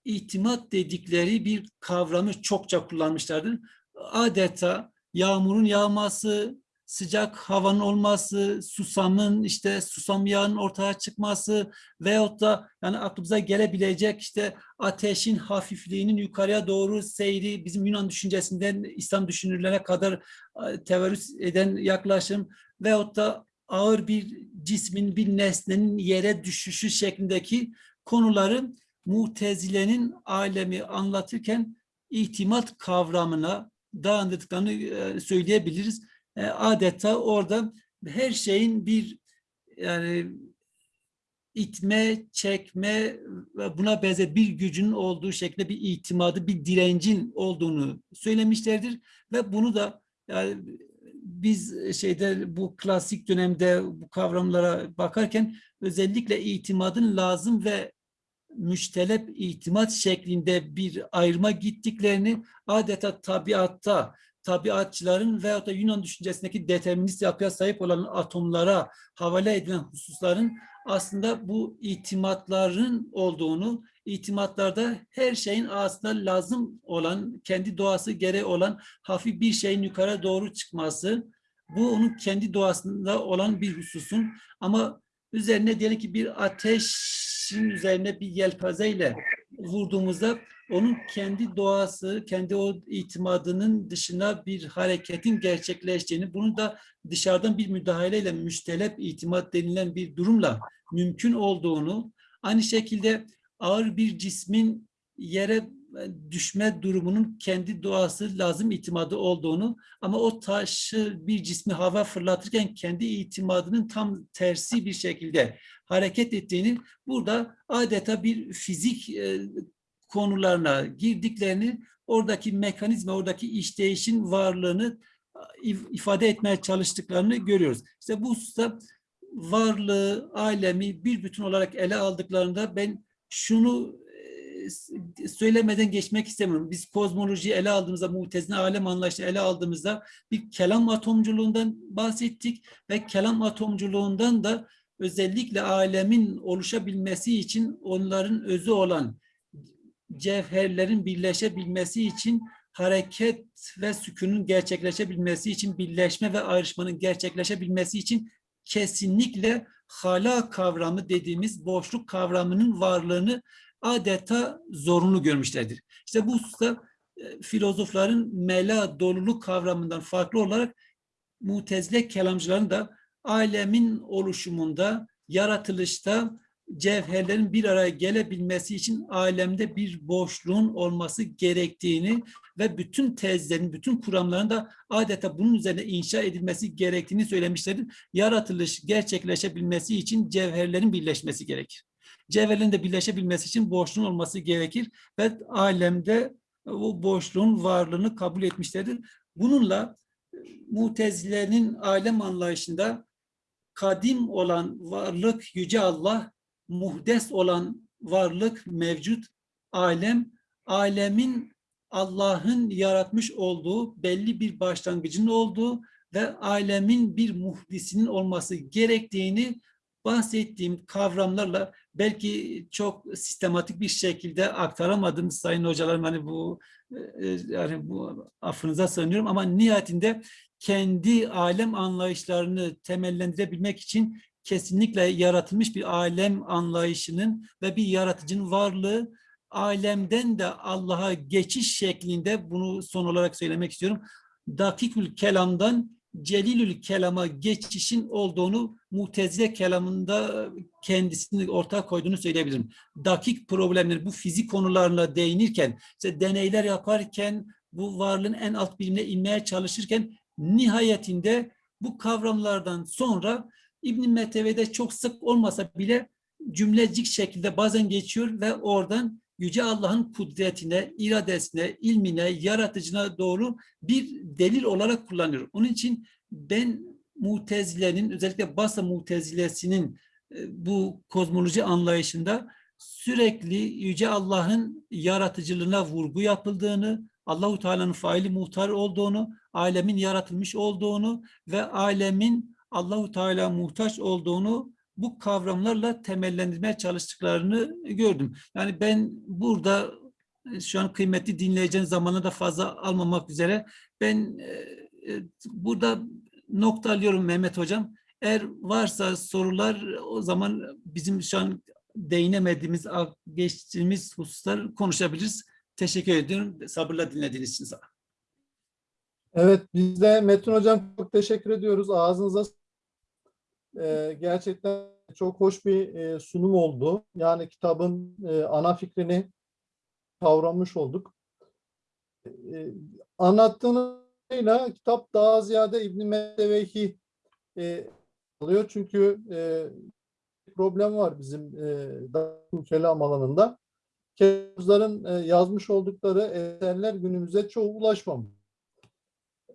itimat dedikleri bir kavramı çokça kullanmışlardır. Adeta yağmurun yağması, sıcak havanın olması, susamın işte susam yağının ortaya çıkması veyahut da yani aklımıza gelebilecek işte ateşin hafifliğinin yukarıya doğru seyri bizim Yunan düşüncesinden İslam düşünürlerine kadar tevarüz eden yaklaşım veyahut da ağır bir cismin bir nesnenin yere düşüşü şeklindeki konuları Mutezile'nin alemi anlatırken itimat kavramına dayandırdıklarını e, söyleyebiliriz. E, adeta orada her şeyin bir yani itme, çekme ve buna benzer bir gücün olduğu şeklinde bir itimadı, bir direncin olduğunu söylemişlerdir ve bunu da yani biz şeyde bu klasik dönemde bu kavramlara bakarken özellikle itimadın lazım ve müştelep itimat şeklinde bir ayrıma gittiklerini adeta tabiatta tabiatçıların veyahut da Yunan düşüncesindeki determinist yapıya sahip olan atomlara havale edilen hususların aslında bu itimatların olduğunu, itimatlarda her şeyin aslında lazım olan, kendi doğası gereği olan hafif bir şeyin yukarı doğru çıkması, bu onun kendi doğasında olan bir hususun. Ama üzerine diyelim ki bir ateşin üzerine bir yelpazeyle vurduğumuzda onun kendi doğası, kendi o itimadının dışına bir hareketin gerçekleştiğini, bunu da dışarıdan bir müdahaleyle müştelep itimat denilen bir durumla mümkün olduğunu, aynı şekilde ağır bir cismin yere düşme durumunun kendi doğası lazım itimadı olduğunu ama o taşı bir cismi hava fırlatırken kendi itimadının tam tersi bir şekilde hareket ettiğini burada adeta bir fizik e, konularına girdiklerini oradaki mekanizma, oradaki işleyişin varlığını if- ifade etmeye çalıştıklarını görüyoruz. İşte bu hususta varlığı, alemi bir bütün olarak ele aldıklarında ben şunu e, söylemeden geçmek istemiyorum. Biz kozmolojiyi ele aldığımızda, mutezine alem anlayışını ele aldığımızda bir kelam atomculuğundan bahsettik ve kelam atomculuğundan da özellikle alemin oluşabilmesi için onların özü olan cevherlerin birleşebilmesi için hareket ve sükunun gerçekleşebilmesi için birleşme ve ayrışmanın gerçekleşebilmesi için kesinlikle hala kavramı dediğimiz boşluk kavramının varlığını adeta zorunlu görmüşlerdir. İşte bu hususta e, filozofların mela doluluk kavramından farklı olarak mutezile kelamcıların da alemin oluşumunda, yaratılışta cevherlerin bir araya gelebilmesi için alemde bir boşluğun olması gerektiğini ve bütün tezlerin, bütün kuramların da adeta bunun üzerine inşa edilmesi gerektiğini söylemişlerdir. Yaratılış gerçekleşebilmesi için cevherlerin birleşmesi gerekir. Cevherlerin de birleşebilmesi için boşluğun olması gerekir ve alemde o boşluğun varlığını kabul etmişlerdir. Bununla e, Mutezile'nin alem anlayışında kadim olan varlık yüce Allah, muhdes olan varlık mevcut. Alem, alemin Allah'ın yaratmış olduğu belli bir başlangıcın olduğu ve alemin bir muhdisinin olması gerektiğini bahsettiğim kavramlarla belki çok sistematik bir şekilde aktaramadım sayın hocalarım. Hani bu e, yani bu affınıza sığınıyorum. Ama nihayetinde kendi alem anlayışlarını temellendirebilmek için kesinlikle yaratılmış bir alem anlayışının ve bir yaratıcının varlığı alemden de Allah'a geçiş şeklinde bunu son olarak söylemek istiyorum. Dakikül kelamdan celilül kelama geçişin olduğunu mutezile kelamında kendisini ortaya koyduğunu söyleyebilirim. Dakik problemleri bu fizik konularına değinirken, işte deneyler yaparken, bu varlığın en alt bilimine inmeye çalışırken nihayetinde bu kavramlardan sonra İbn Meteve'de çok sık olmasa bile cümlecik şekilde bazen geçiyor ve oradan Yüce Allah'ın kudretine, iradesine, ilmine, yaratıcına doğru bir delil olarak kullanıyor. Onun için ben Mutezile'nin özellikle Basra Mutezilesinin e, bu kozmoloji anlayışında sürekli Yüce Allah'ın yaratıcılığına vurgu yapıldığını, Allahu Teala'nın faili muhtar olduğunu, alemin yaratılmış olduğunu ve alemin Allahu Teala muhtaç olduğunu bu kavramlarla temellendirmeye çalıştıklarını gördüm. Yani ben burada e, şu an kıymetli dinleyeceğin zamanı da fazla almamak üzere ben e, e, burada nokta alıyorum Mehmet Hocam. Eğer varsa sorular o zaman bizim şu an değinemediğimiz, geçtiğimiz hususlar konuşabiliriz. Teşekkür ediyorum. Sabırla dinlediğiniz için olun. Evet, biz de Metin Hocam çok teşekkür ediyoruz. Ağzınıza e, gerçekten çok hoş bir e, sunum oldu. Yani kitabın e, ana fikrini kavramış olduk. E, anlattığınızla kitap daha ziyade İbn-i Metevehi e, alıyor. Çünkü problem var bizim e, kelam alanında. Kelamcıların yazmış oldukları eserler günümüze çoğu ulaşmamış.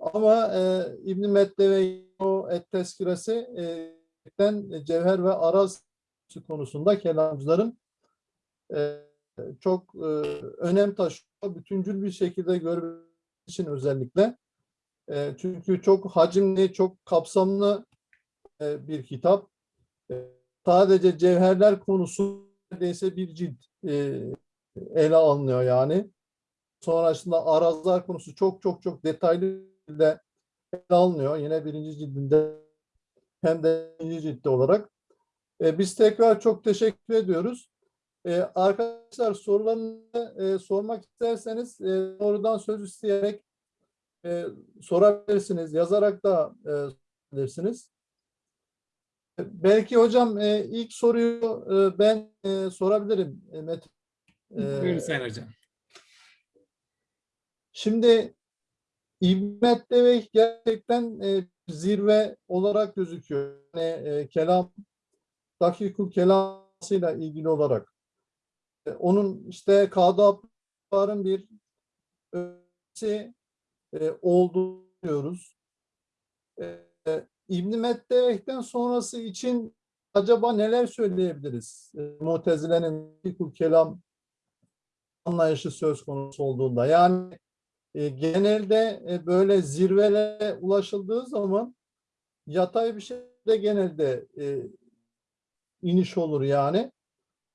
Ama e, İbn-i Mettevehi o et tezkiresi e, gerçekten cevher ve araz konusunda kelamcıların e, çok e, önem taşıyor. Bütüncül bir şekilde görmek için özellikle. E, çünkü çok hacimli, çok kapsamlı e, bir kitap. E, sadece cevherler konusu neredeyse bir cilt e, ele alınıyor yani. Sonrasında arazlar konusu çok çok çok detaylı de ele alınıyor. Yine birinci cildinde hem de ciltte olarak. E, biz tekrar çok teşekkür ediyoruz. E, arkadaşlar sorularını e, sormak isterseniz e, doğrudan söz isteyerek e, sorabilirsiniz. Yazarak da e, sorabilirsiniz. Belki hocam e, ilk soruyu e, ben e, sorabilirim. E, Metin. E, Buyurun Sayın Hocam. Şimdi İbmet Deveh gerçekten e, zirve olarak gözüküyor. Yani, e, kelam, dakikul kelamıyla ilgili olarak. E, onun işte Kadı bir ötesi e, olduğunu diyoruz. E, e, İbn-i Meddeveh'ten sonrası için acaba neler söyleyebiliriz? E, Mutezile'nin fikul kelam anlayışı söz konusu olduğunda. Yani e, genelde e, böyle zirvelere ulaşıldığı zaman yatay bir şekilde genelde e, iniş olur yani.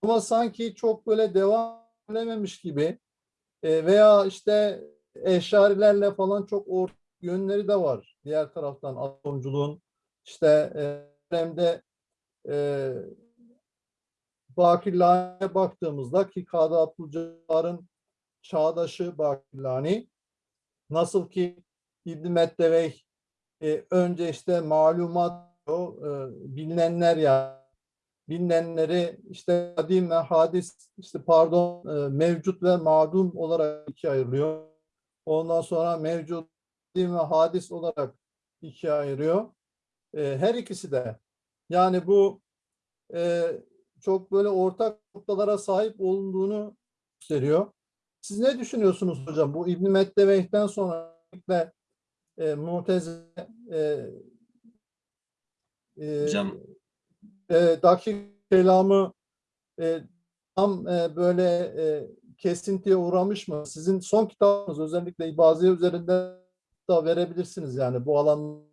Ama sanki çok böyle devam edememiş gibi veya işte eşarilerle falan çok ortak yönleri de var. Diğer taraftan atomculuğun işte e, dönemde e, Bakirlani'ye baktığımızda ki Kadı Abdülcabbar'ın çağdaşı Bakirlani nasıl ki İbn Mettevey e, önce işte malumat o e, bilinenler ya bilinenleri işte kadim ve hadis işte pardon e, mevcut ve madum olarak ikiye ayırıyor. Ondan sonra mevcut kadim ve hadis olarak ikiye ayırıyor. E, her ikisi de yani bu e, çok böyle ortak noktalara sahip olunduğunu gösteriyor. Siz ne düşünüyorsunuz hocam? Bu İbn Metteveyh'ten sonra ve e, Mu'tezile e, e, Hocam e, dakik kelamı e, tam e, böyle e, kesintiye uğramış mı? Sizin son kitabınız özellikle İbaziye üzerinde da verebilirsiniz yani bu alan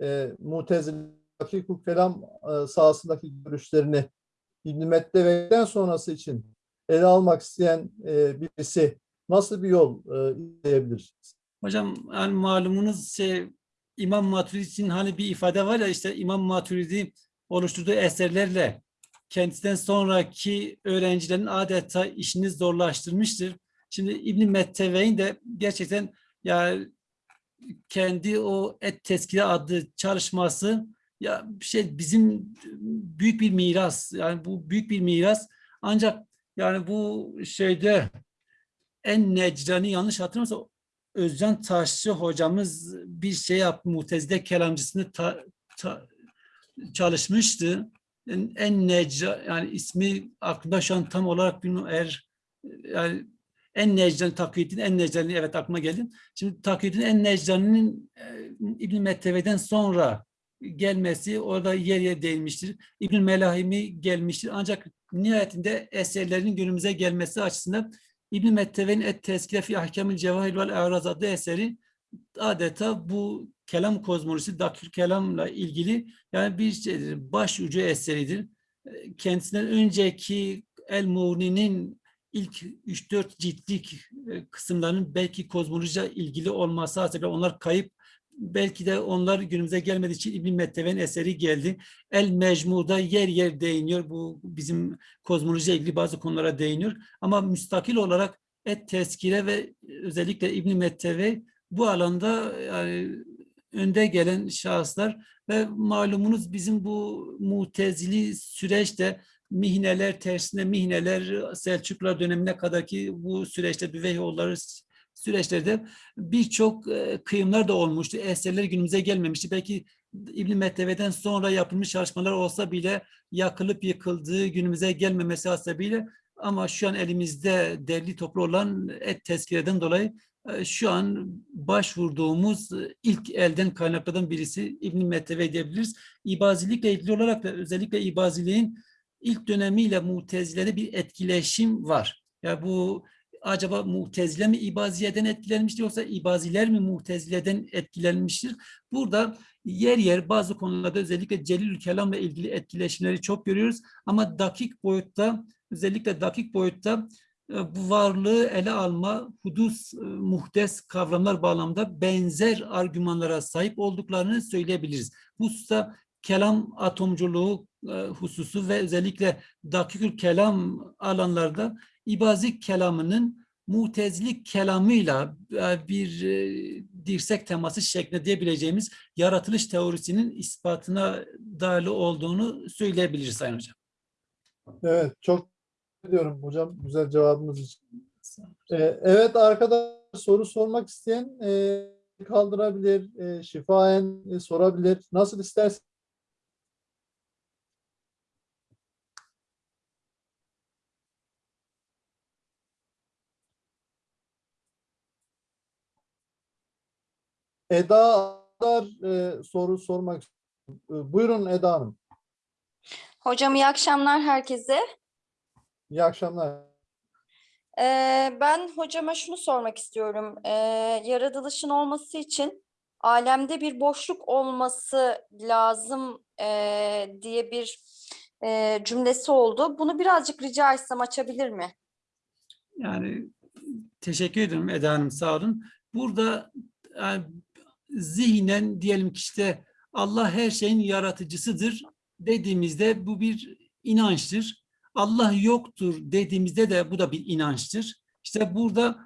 e, Mu'tezile dakik kelam e, sahasındaki görüşlerini İbn Mettevey'den sonrası için ele almak isteyen e, birisi nasıl bir yol e, izleyebilir? Hocam yani malumunuz şey İmam Maturidi için hani bir ifade var ya işte İmam Maturidi oluşturduğu eserlerle kendisinden sonraki öğrencilerin adeta işini zorlaştırmıştır. Şimdi İbn Metteveyn de gerçekten ya kendi o et teskire adlı çalışması ya şey bizim büyük bir miras yani bu büyük bir miras ancak yani bu şeyde en necrani yanlış hatırlamıyorsam Özcan Taşçı hocamız bir şey yaptı, Mutezile kelamcısını ta- ta- çalışmıştı. En, en necra, yani ismi aklımda şu an tam olarak bilmiyorum eğer yani en necrani takyidin en necrani evet aklıma geldi. Şimdi takyidin en necraninin e, İbn Metteve'den sonra gelmesi orada yer yer değinmiştir. İbn Melahimi gelmiştir. Ancak nihayetinde eserlerin günümüze gelmesi açısından İbn Metteve'nin Et Tezkire fi Ahkamil Cevahir vel E'raz adlı eseri adeta bu kelam kozmolojisi, dakir kelamla ilgili yani bir şeydir, baş ucu eseridir. Kendisinden önceki El Muğni'nin ilk 3-4 ciltlik e, kısımlarının belki kozmolojiyle ilgili olması hasebiyle onlar kayıp belki de onlar günümüze gelmediği için İbn Metteve'nin eseri geldi. El Mecmu'da yer yer değiniyor. Bu bizim kozmolojiyle ilgili bazı konulara değiniyor. Ama müstakil olarak Et Teskire ve özellikle İbn Metteve bu alanda yani önde gelen şahıslar ve malumunuz bizim bu mutezili süreçte mihneler tersine mihneler Selçuklar dönemine kadarki bu süreçte Büveyhoğulları süreçlerde birçok e, kıyımlar da olmuştu. Eserler günümüze gelmemişti. Belki İbn Metteve'den sonra yapılmış çalışmalar olsa bile yakılıp yıkıldığı günümüze gelmemesi hasebiyle ama şu an elimizde derli toplu olan et tezkireden dolayı e, şu an başvurduğumuz e, ilk elden kaynaklardan birisi İbn Metteve diyebiliriz. İbazilikle ilgili olarak da özellikle İbaziliğin ilk dönemiyle Mutezile'de bir etkileşim var. Ya yani bu acaba Mu'tezile mi İbaziye'den etkilenmiştir yoksa İbaziler mi Mu'tezile'den etkilenmiştir? Burada yer yer bazı konularda özellikle Celil Kelam'la ilgili etkileşimleri çok görüyoruz ama dakik boyutta özellikle dakik boyutta e, bu varlığı ele alma, hudus, e, muhtes kavramlar bağlamında benzer argümanlara sahip olduklarını söyleyebiliriz. Bu hususta kelam atomculuğu e, hususu ve özellikle dakikül kelam alanlarda İbazi kelamının mutezlik kelamıyla e, bir e, dirsek teması şeklinde diyebileceğimiz yaratılış teorisinin ispatına dayalı olduğunu söyleyebiliriz Sayın Hocam. Evet, çok ediyorum hocam güzel cevabınız için. Ee, evet arkadaşlar soru sormak isteyen e, kaldırabilir, e, şifaen e, sorabilir. Nasıl istersen. Eda Adar, e, soru sormak istiyor. E, Buyurun Eda Hanım. Hocam iyi akşamlar herkese. İyi akşamlar. Ee, ben hocama şunu sormak istiyorum. Ee, yaratılışın olması için alemde bir boşluk olması lazım ee, diye bir ee, cümlesi oldu. Bunu birazcık rica etsem açabilir mi? Yani teşekkür ederim Eda Hanım sağ olun. Burada yani, zihnen diyelim ki işte Allah her şeyin yaratıcısıdır dediğimizde bu bir inançtır. Allah yoktur dediğimizde de bu da bir inançtır. İşte burada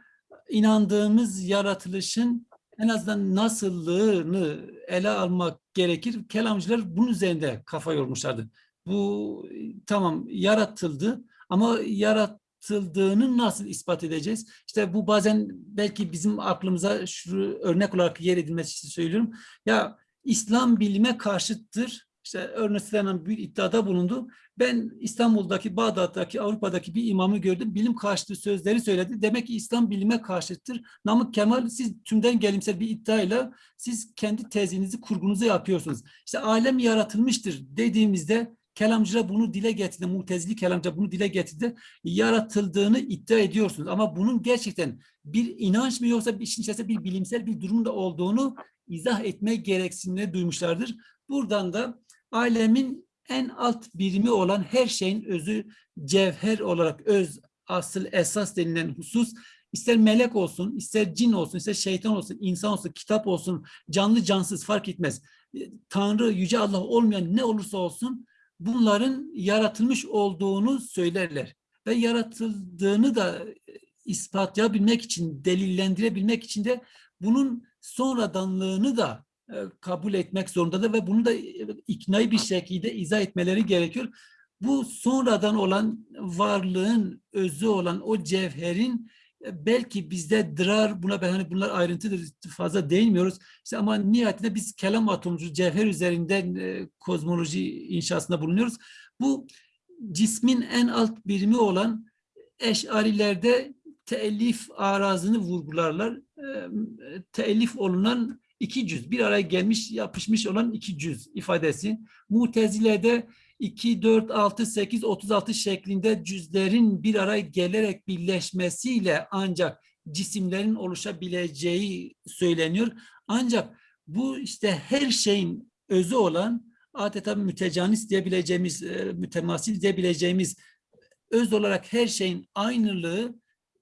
inandığımız yaratılışın en azından nasıllığını ele almak gerekir. Kelamcılar bunun üzerinde kafa yormuşlardı. Bu tamam yaratıldı ama yaratıldığını nasıl ispat edeceğiz? İşte bu bazen belki bizim aklımıza şu örnek olarak yer edilmesi için söylüyorum. Ya İslam bilime karşıttır. İşte Ernest Renan bir iddiada bulundu. Ben İstanbul'daki, Bağdat'taki, Avrupa'daki bir imamı gördüm. Bilim karşıtı sözleri söyledi. Demek ki İslam bilime karşıttır. Namık Kemal siz tümden gelimsel bir iddiayla siz kendi tezinizi, kurgunuzu yapıyorsunuz. İşte alem yaratılmıştır dediğimizde kelamcılar bunu dile getirdi. Mutezili kelamcılar bunu dile getirdi. Yaratıldığını iddia ediyorsunuz. Ama bunun gerçekten bir inanç mı yoksa işin içerisinde bir bilimsel bir durum da olduğunu izah etme gereksinimini duymuşlardır. Buradan da alemin en alt birimi olan her şeyin özü cevher olarak öz, asıl, esas denilen husus ister melek olsun, ister cin olsun, ister şeytan olsun, insan olsun, kitap olsun, canlı cansız fark etmez. Tanrı, Yüce Allah olmayan ne olursa olsun bunların yaratılmış olduğunu söylerler. Ve yaratıldığını da ispatlayabilmek için, delillendirebilmek için de bunun sonradanlığını da e, kabul etmek zorundadır ve bunu da e, iknai bir şekilde izah etmeleri gerekiyor. Bu sonradan olan varlığın özü olan o cevherin e, belki bizde dırar buna ben hani bunlar ayrıntıdır fazla değinmiyoruz. İşte ama nihayetinde biz kelam atomcu cevher üzerinden e, kozmoloji inşasında bulunuyoruz. Bu cismin en alt birimi olan eşarilerde teellif arazını vurgularlar. E, teellif olunan iki cüz, bir araya gelmiş, yapışmış olan iki cüz ifadesi. Mutezile'de 2, 4, 6, 8, 36 şeklinde cüzlerin bir araya gelerek birleşmesiyle ancak cisimlerin oluşabileceği söyleniyor. Ancak bu işte her şeyin özü olan adeta mütecanis diyebileceğimiz, e, mütemasil diyebileceğimiz öz olarak her şeyin aynılığı,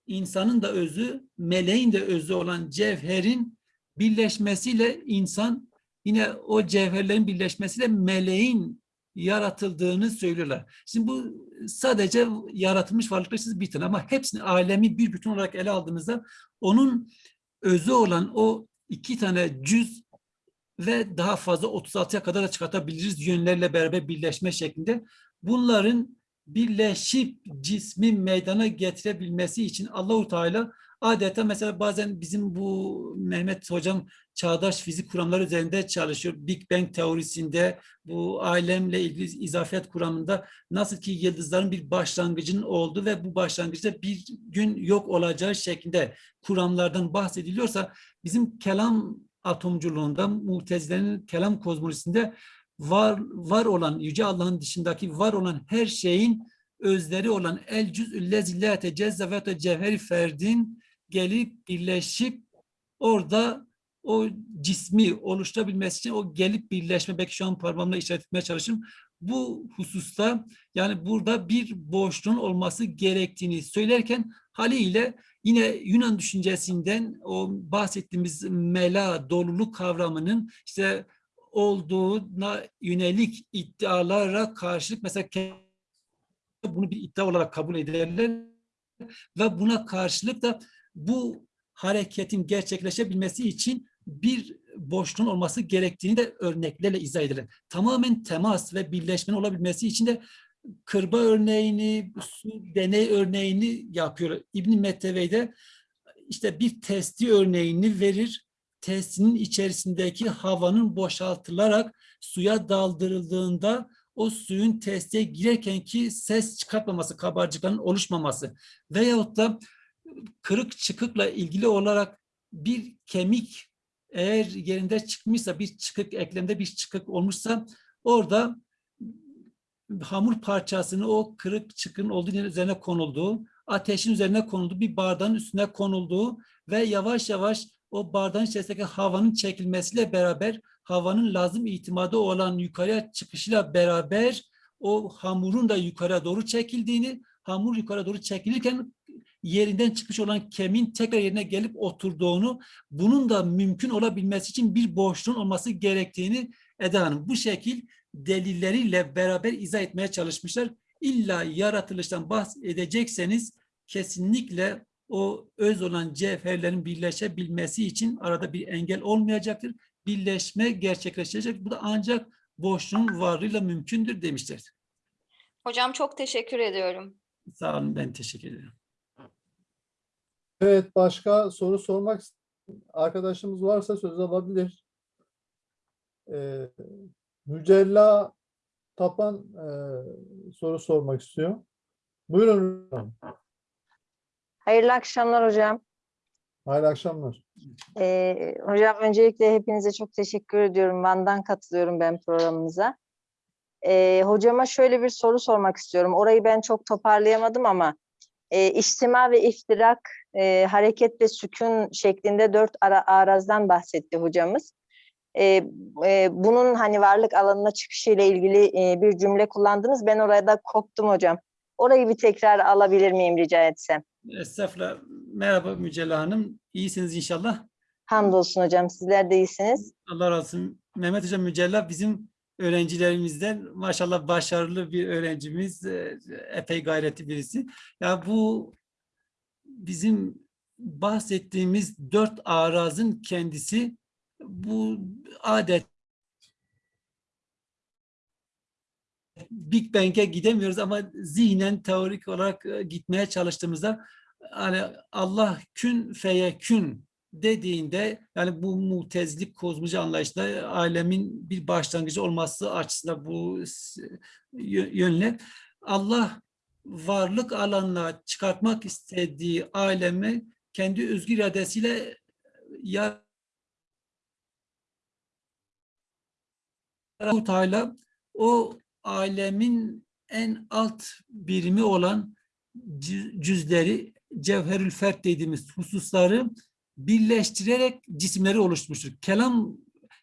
insanın da özü, meleğin de özü olan cevherin birleşmesiyle insan yine o cevherlerin birleşmesiyle meleğin yaratıldığını söylüyorlar. Şimdi bu sadece yaratılmış varlıklar siz bitin ama hepsini alemi bir bütün olarak ele aldığınızda onun özü olan o iki tane cüz ve daha fazla 36'ya kadar da çıkartabiliriz yönlerle beraber birleşme şeklinde. Bunların birleşip cismi meydana getirebilmesi için Allahu Teala adeta mesela bazen bizim bu Mehmet hocam çağdaş fizik kuramları üzerinde çalışıyor. Big Bang teorisinde bu alemle ilgili izafiyet kuramında nasıl ki yıldızların bir başlangıcının olduğu ve bu başlangıçta bir gün yok olacağı şeklinde kuramlardan bahsediliyorsa bizim kelam atomculuğunda mutezilerin kelam kozmolojisinde var var olan yüce Allah'ın dışındaki var olan her şeyin özleri olan el cüz'ü lezillâte cezzevet cevheri ferdin gelip birleşip orada o cismi oluşturabilmesi için o gelip birleşme belki şu an parmağımla işaret etmeye çalışıyorum. Bu hususta yani burada bir boşluğun olması gerektiğini söylerken haliyle yine Yunan düşüncesinden o bahsettiğimiz mela, doluluk kavramının işte olduğuna yönelik iddialara karşılık mesela bunu bir iddia olarak kabul ederler ve buna karşılık da bu hareketin gerçekleşebilmesi için bir boşluğun olması gerektiğini de örneklerle izah edilir. Tamamen temas ve birleşmenin olabilmesi için de kırba örneğini, su deney örneğini yapıyor. İbn Mettevey'de işte bir testi örneğini verir. Testinin içerisindeki havanın boşaltılarak suya daldırıldığında o suyun teste girerken ki ses çıkartmaması, kabarcıkların oluşmaması veyahut da kırık çıkıkla ilgili olarak bir kemik eğer yerinde çıkmışsa bir çıkık eklemde bir çıkık olmuşsa orada hamur parçasını o kırık çıkın olduğu yerin üzerine konulduğu, ateşin üzerine konulduğu, bir bardağın üstüne konulduğu ve yavaş yavaş o bardağın içerisindeki havanın çekilmesiyle beraber havanın lazım itimadı olan yukarıya çıkışıyla beraber o hamurun da yukarıya doğru çekildiğini, hamur yukarı doğru çekilirken yerinden çıkmış olan kemin tekrar yerine gelip oturduğunu, bunun da mümkün olabilmesi için bir boşluğun olması gerektiğini Eda Hanım bu şekil delilleriyle beraber izah etmeye çalışmışlar. İlla yaratılıştan bahsedecekseniz kesinlikle o öz olan cevherlerin birleşebilmesi için arada bir engel olmayacaktır. Birleşme gerçekleşecek. Bu da ancak boşluğun varlığıyla mümkündür demişler. Hocam çok teşekkür ediyorum. Sağ olun ben teşekkür ederim. Evet, başka soru sormak arkadaşımız varsa söz alabilir. Ee, Mücella Tapan e, soru sormak istiyor. Buyurun. hocam. Hayırlı akşamlar hocam. Hayırlı akşamlar. Ee, hocam öncelikle hepinize çok teşekkür ediyorum. Van'dan katılıyorum ben programınıza. Ee, hocama şöyle bir soru sormak istiyorum. Orayı ben çok toparlayamadım ama e, içtima ve iftirak, e, hareket ve sükun şeklinde dört ara, arazdan bahsetti hocamız. E, e, bunun hani varlık alanına çıkışıyla ilgili e, bir cümle kullandınız. Ben orada koptum hocam. Orayı bir tekrar alabilir miyim rica etsem? Estağfurullah. Merhaba Mücella Hanım. İyisiniz inşallah. Hamdolsun hocam. Sizler de iyisiniz. Allah razı olsun. Mehmet Hocam Mücella bizim öğrencilerimizden maşallah başarılı bir öğrencimiz. e, Epey gayretli birisi. Ya bu bizim bahsettiğimiz dört arazın kendisi bu adet Big Bang'e gidemiyoruz ama zihnen teorik olarak e, gitmeye çalıştığımızda hani Allah kün feyekün dediğinde yani bu mutezlik kozmoloji anlayışında alemin bir başlangıcı olması açısından bu yönle Allah varlık alanına çıkartmak istediği alemi kendi özgür iradesiyle ya Teala o alemin en alt birimi olan cü- cüzleri cevherül fert dediğimiz hususları birleştirerek cisimleri oluşturmuştur. Kelam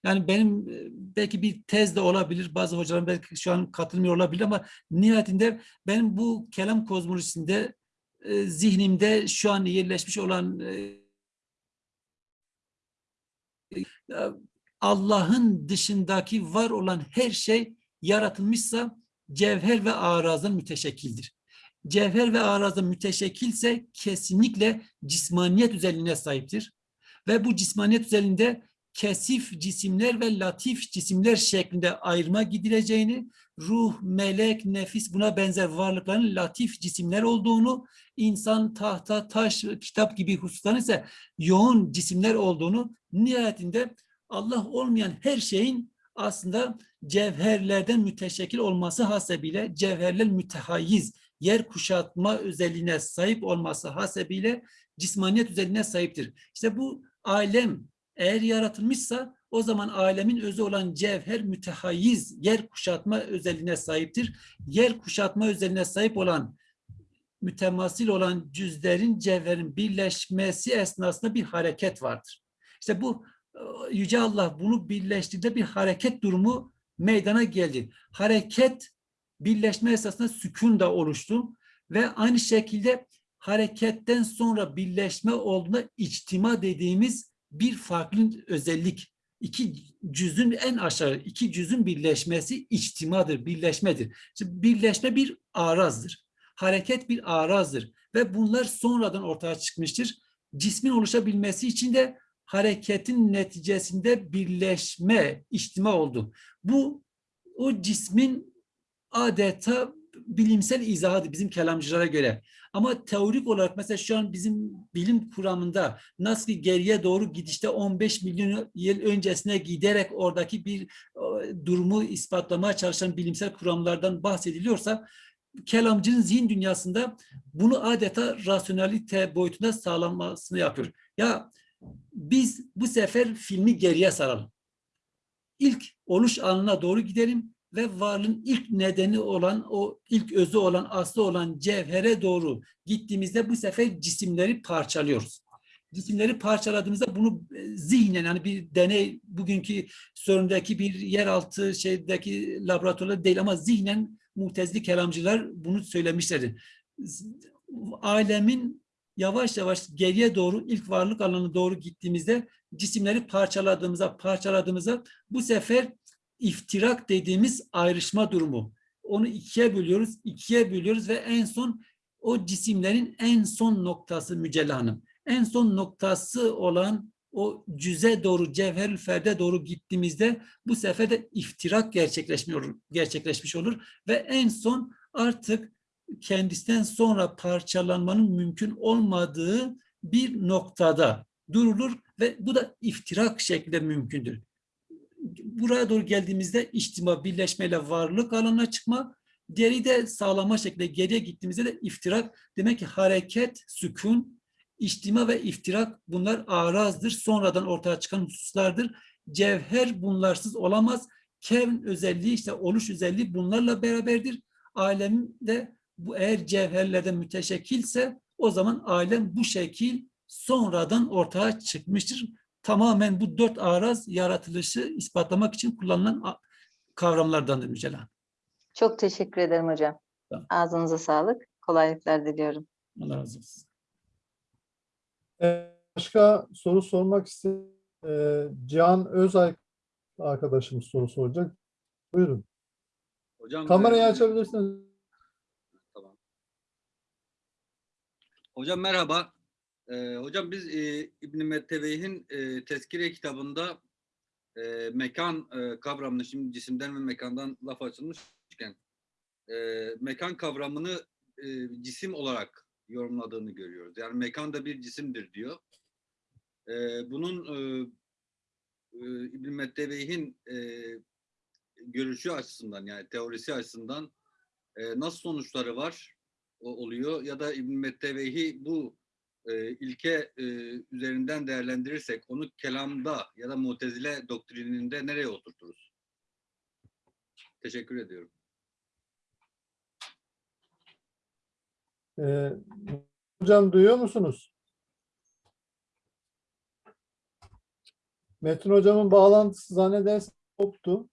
yani benim e, belki bir tez de olabilir. Bazı hocalarım belki şu an katılmıyor olabilir ama nihayetinde benim bu kelam kozmolojisinde e, zihnimde şu an yerleşmiş olan e, e, Allah'ın dışındaki var olan her şey yaratılmışsa cevher ve arazdan müteşekkildir. Cevher ve arazdan müteşekkilse kesinlikle cismaniyet özelliğine sahiptir. Ve bu cismaniyet özelliğinde kesif cisimler ve latif cisimler şeklinde ayrıma gidileceğini, ruh, melek, nefis buna benzer varlıkların latif cisimler olduğunu, insan, tahta, taş, kitap gibi hususların ise yoğun cisimler olduğunu, nihayetinde Allah olmayan her şeyin aslında cevherlerden müteşekkil olması hasebiyle cevherler mütehayyiz, yer kuşatma özelliğine sahip olması hasebiyle cismaniyet özelliğine sahiptir. İşte bu alem eğer yaratılmışsa o zaman alemin özü olan cevher mütehayyiz, yer kuşatma özelliğine sahiptir. Yer kuşatma özelliğine sahip olan mütemasil olan cüzlerin cevherin birleşmesi esnasında bir hareket vardır. İşte bu e, Yüce Allah bunu birleştirdiğinde bir hareket durumu meydana geldi. Hareket birleşme esasında sükun da oluştu ve aynı şekilde hareketten sonra birleşme olduğunda içtima dediğimiz bir farklı özellik. İki cüzün en aşağı iki cüzün birleşmesi içtimadır, birleşmedir. Şimdi birleşme bir arazdır. Hareket bir arazdır ve bunlar sonradan ortaya çıkmıştır. Cismin oluşabilmesi için de hareketin neticesinde birleşme, içtima oldu. Bu o cismin adeta bilimsel izahıdır bizim kelamcılara göre. Ama teorik olarak mesela şu an bizim bilim kuramında nasıl ki geriye doğru gidişte 15 milyon yıl öncesine giderek oradaki bir e, durumu ispatlamaya çalışan bilimsel kuramlardan bahsediliyorsa kelamcının zihin dünyasında bunu adeta rasyonalite boyutunda sağlanmasını yapıyor. Ya biz bu sefer filmi geriye saralım. İlk oluş anına doğru gidelim ve varlığın ilk nedeni olan o ilk özü olan aslı olan cevhere doğru gittiğimizde bu sefer cisimleri parçalıyoruz. Cisimleri parçaladığımızda bunu e, zihnen yani bir deney bugünkü sorundaki bir yeraltı şeydeki laboratuvarda değil ama zihnen mutezili kelamcılar bunu söylemişlerdi. Alemin yavaş yavaş geriye doğru ilk varlık alanına doğru gittiğimizde cisimleri parçaladığımızda parçaladığımızda bu sefer iftirak dediğimiz ayrışma durumu. Onu ikiye bölüyoruz, ikiye bölüyoruz ve en son o cisimlerin en son noktası Mücella Hanım. En son noktası olan o cüze doğru, cevherül ferde doğru gittiğimizde bu sefer de iftirak gerçekleşmiyor, gerçekleşmiş olur ve en son artık kendisinden sonra parçalanmanın mümkün olmadığı bir noktada durulur ve bu da iftirak şeklinde mümkündür. Buraya doğru geldiğimizde içtima, birleşmeyle varlık alanına çıkma, diğeri de sağlama şekilde geriye gittiğimizde de iftirak. Demek ki hareket, sükun, içtima ve iftirak bunlar arazdır. Sonradan ortaya çıkan hususlardır. Cevher bunlarsız olamaz. Kevn özelliği işte oluş özelliği bunlarla beraberdir. Alemde bu eğer cevherlerden müteşekkilse o zaman alem bu şekil sonradan ortaya çıkmıştır. Tamamen bu dört araz yaratılışı ispatlamak için kullanılan kavramlardandır Mücella. Çok teşekkür ederim hocam. Tamam. Ağzınıza sağlık. Kolaylıklar diliyorum. Allah razı olsun. Ee, Başka soru sormak isteyen Cihan Özay arkadaşımız soru soracak. Buyurun. Hocam Kamerayı e, açabilirsiniz. Tamam. Hocam merhaba. E, hocam biz e, İbn Metteveyh'in e, Tezkire kitabında e, mekan e, kavramını şimdi cisimden ve mekandan laf açılmışken e, mekan kavramını e, cisim olarak yorumladığını görüyoruz. Yani mekan da bir cisimdir diyor. E, bunun e, e, İbn Metteveyh'in e, görüşü açısından yani teorisi açısından e, nasıl sonuçları var o, oluyor ya da İbn Metteveyhi bu e, ilke e, üzerinden değerlendirirsek onu kelamda ya da mutezile doktrininde nereye oturturuz? Teşekkür ediyorum. Ee, hocam duyuyor musunuz? Metin hocamın bağlantısı zannedersem koptu.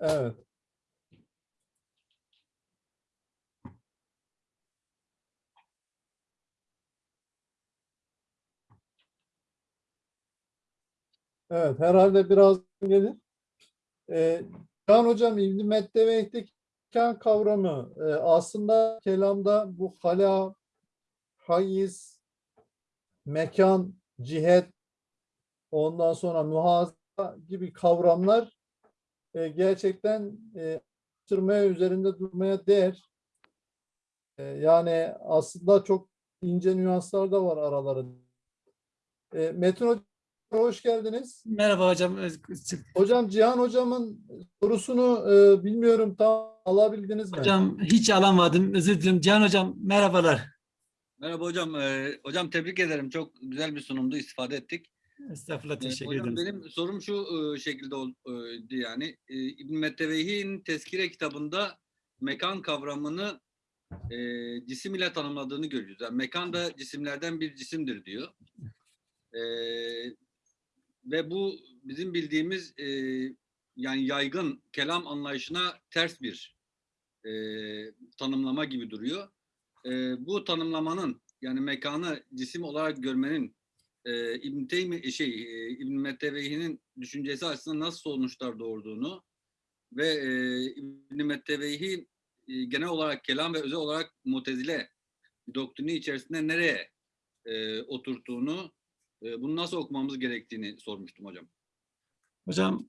Evet. Evet, herhalde biraz gelir. Ee, Can Hocam İbn-i Metteveyh'teki mekan kavramı e, aslında kelamda bu hala, hayız, mekan, cihet, ondan sonra muhaza gibi kavramlar e, gerçekten e, üzerinde durmaya değer. E, yani aslında çok ince nüanslar da var aralarında. E, Metin Hocam hoş geldiniz. Merhaba hocam. Hocam Cihan hocamın sorusunu e, bilmiyorum tam alabildiniz mi? Hocam hiç alamadım. Özür dilerim. Cihan hocam merhabalar. Merhaba hocam. E, hocam tebrik ederim. Çok güzel bir sunumdu. istifade ettik. Estağfurullah E, teşekkür hocam ederim. benim sorum şu e, şekilde oldu yani. E, İbn Metteveyhi'nin Tezkire kitabında mekan kavramını e, cisim ile tanımladığını görüyoruz. Yani mekan da cisimlerden bir cisimdir diyor. E, ve bu bizim bildiğimiz e, yani yaygın kelam anlayışına ters bir e, tanımlama gibi duruyor. E, bu tanımlamanın yani mekanı cisim olarak görmenin e, İbn Teymi şey e, İbn Metteveyhi'nin düşüncesi açısından nasıl sonuçlar doğurduğunu ve e, İbn Metteveyhi e, genel olarak kelam ve özel olarak mutezile doktrini içerisinde nereye e, oturttuğunu e, bunu nasıl okumamız gerektiğini sormuştum hocam. Hocam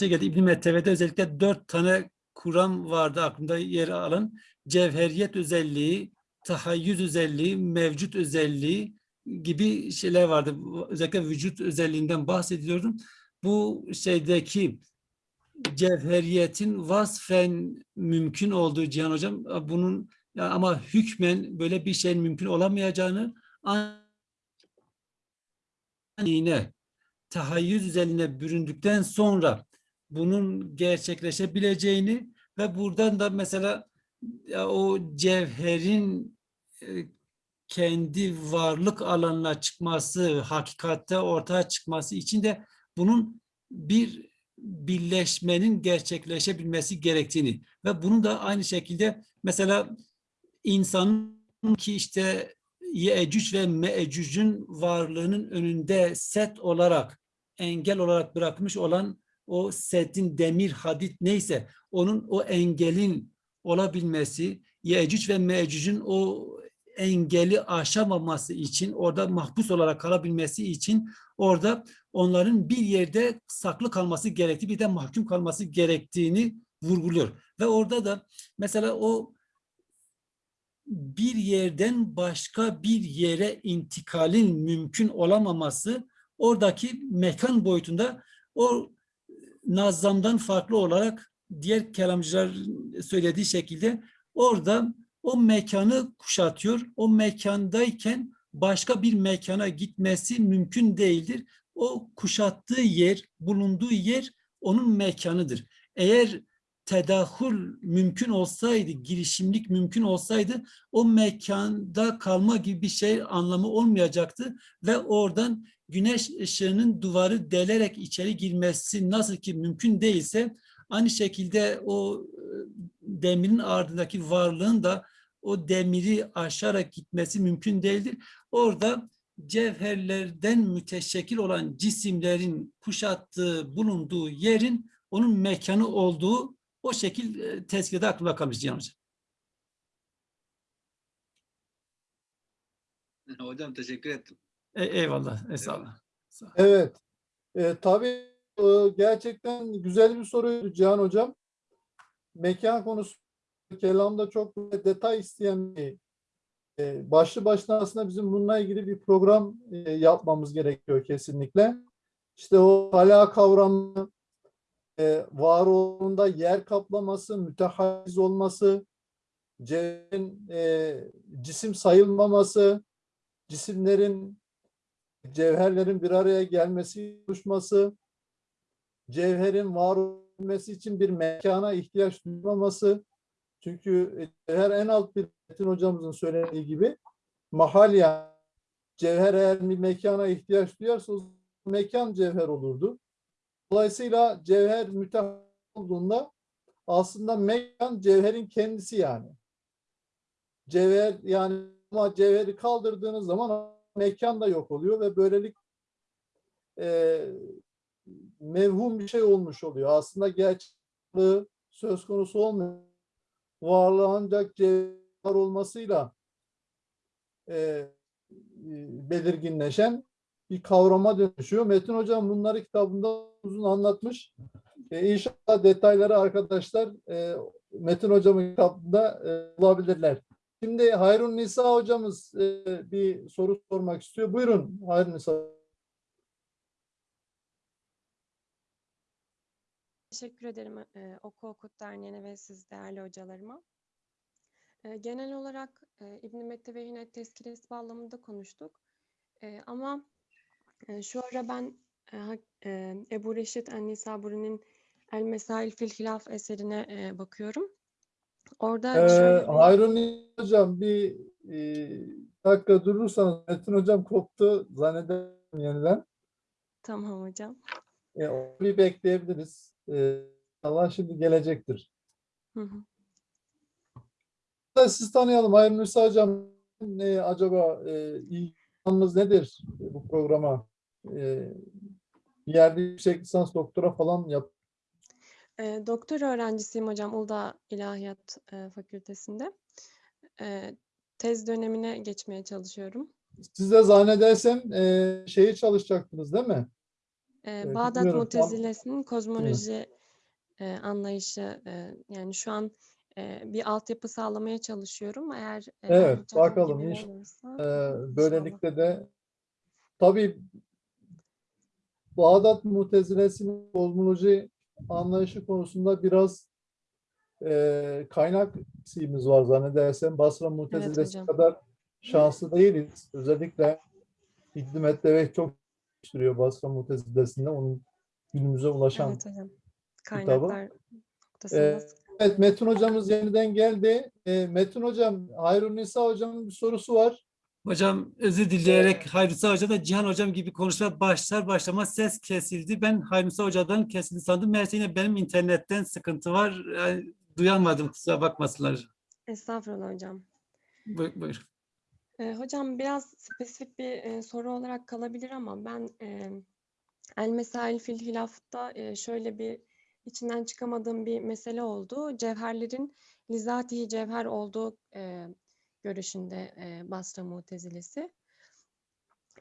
geldi İbn-i Metteve'de özellikle dört tane kuram vardı aklımda yer alan. Cevheriyet özelliği, tahayyüz özelliği, mevcut özelliği gibi şeyler vardı. Özellikle vücut özelliğinden bahsediyordum. Bu şeydeki cevheriyetin vasfen mümkün olduğu Cihan Hocam bunun ama hükmen böyle bir şeyin mümkün olamayacağını yine tahayyüz üzerine büründükten sonra bunun gerçekleşebileceğini ve buradan da mesela o cevherin e, kendi varlık alanına çıkması, hakikatte ortaya çıkması için de bunun bir birleşmenin gerçekleşebilmesi gerektiğini ve bunun da aynı şekilde mesela insanın ki işte Yecüc ve Mecüc'ün varlığının önünde set olarak engel olarak bırakmış olan o setin demir hadit neyse onun o engelin olabilmesi Yecüc ve Mecüc'ün o engeli aşamaması için orada mahpus olarak kalabilmesi için orada onların bir yerde saklı kalması gerektiği bir de mahkum kalması gerektiğini vurguluyor. Ve orada da mesela o bir yerden başka bir yere intikalin mümkün olamaması oradaki mekan boyutunda o nazamdan farklı olarak diğer kelamcılar söylediği şekilde orada o mekanı kuşatıyor. O mekandayken başka bir mekana gitmesi mümkün değildir. O kuşattığı yer, bulunduğu yer onun mekanıdır. Eğer tedahül mümkün olsaydı, girişimlik mümkün olsaydı o mekanda kalma gibi bir şey anlamı olmayacaktı ve oradan güneş ışığının duvarı delerek içeri girmesi nasıl ki mümkün değilse aynı şekilde o e, demirin ardındaki varlığın da o demiri aşarak gitmesi mümkün değildir. Orada cevherlerden müteşekkil olan cisimlerin kuşattığı, bulunduğu yerin onun mekanı olduğu o şekil e, tezkirede aklımda kalmış Cihan Hocam. Hocam teşekkür ettim. E, eyvallah, estağfurullah. Sağ ol. Evet. E, tabii e, gerçekten güzel bir soruydu Cihan Hocam. Mekan konusu kelamda çok detay isteyen bir e, başlı başına aslında bizim bununla ilgili bir program e, yapmamız gerekiyor kesinlikle. İşte o hala kavramı e, var olduğunda yer kaplaması, mütehayiz olması, cevherin e, cisim sayılmaması, cisimlerin cevherlerin bir araya gelmesi, oluşması, cevherin var olması için bir mekana ihtiyaç duymaması. Çünkü cevher en alt bir Metin hocamızın söylediği gibi mahal yani cevher eğer bir mekana ihtiyaç duyarsa o mekan cevher olurdu. Dolayısıyla cevher mütehayyil olduğunda aslında mekan cevherin kendisi yani. Cevher yani ama cevheri kaldırdığınız zaman mekan da yok oluyor ve böylelik e, mevhum bir şey olmuş oluyor. Aslında gerçekliği söz konusu olmuyor. Varlığı ancak cevher olmasıyla e, e, belirginleşen bir kavrama dönüşüyor. Metin Hocam bunları kitabında uzun anlatmış. E, inşallah detayları arkadaşlar e, Metin Hocam'ın kitabında e, bulabilirler. Şimdi Hayrun Nisa hocamız e, bir soru sormak istiyor. Buyurun Hayrun Nisa. Teşekkür ederim e, Oku Okut Derneği'ne ve siz değerli hocalarıma. E, genel olarak e, İbn-i Mettevehin'e tezkiresi bağlamında konuştuk. E, ama şu ara ben Ebu Reşit En-Nisaburi'nin El Mesail fil Hilaf eserine bakıyorum. Orada Ee, şöyle Hayrun hocam bir e, dakika durursanız Metin hocam koptu zannederim yeniden. Tamam hocam. E, bir bekleyebiliriz. E, Allah şimdi gelecektir. Hı hı. Siz tanıyalım. Hayrun Nisa hocam ne acaba e, ilgileniniz nedir bu programa? E, bir yerde yüksek lisans doktora falan yap. E, doktor öğrencisiyim hocam Uludağ İlahiyat e, Fakültesinden. E, tez dönemine geçmeye çalışıyorum. Siz de zannedersem e, şeyi çalışacaktınız değil mi? E, Bağdat tam- Mutezilesi'nin kozmoloji e, anlayışı e, yani şu an e, bir altyapı sağlamaya çalışıyorum. Eğer e, Evet, bakalım inş- olursa inşallah. böylelikle de tabii Bağdat Mutezilesi'nin kozmoloji anlayışı konusunda biraz e, kaynak eksiğimiz var zannedersem. Basra Mutezilesi hocam. kadar şanslı değiliz. Özellikle İbn-i çok sürüyor Basra Mutezilesi'nde onun günümüze ulaşan. Evet hocam. Kaynaklar noktasında Ee, sıkıntı. Evet Metin hocamız yeniden geldi. Ee, Metin hocam, Hayrun Nisa hocamın bir sorusu var. Hocam özür dileyerek Hayrunsa Hoca da Cihan Hocam gibi konuşmaya başlar başlamaz ses kesildi. Ben Hayrunsa Hoca'dan kesildi sandım. Meğerse yine benim internetten sıkıntı var. Yani duyamadım kusura bakmasınlar. Estağfurullah hocam. Buyur. buyur. Ee, hocam biraz spesifik bir e, soru olarak kalabilir ama ben e, El Mesail fil Hilaf'ta e, şöyle bir içinden çıkamadığım bir mesele oldu. Cevherlerin lizatihi cevher olduğu e, görüşünde e, Basra Mutezilesi.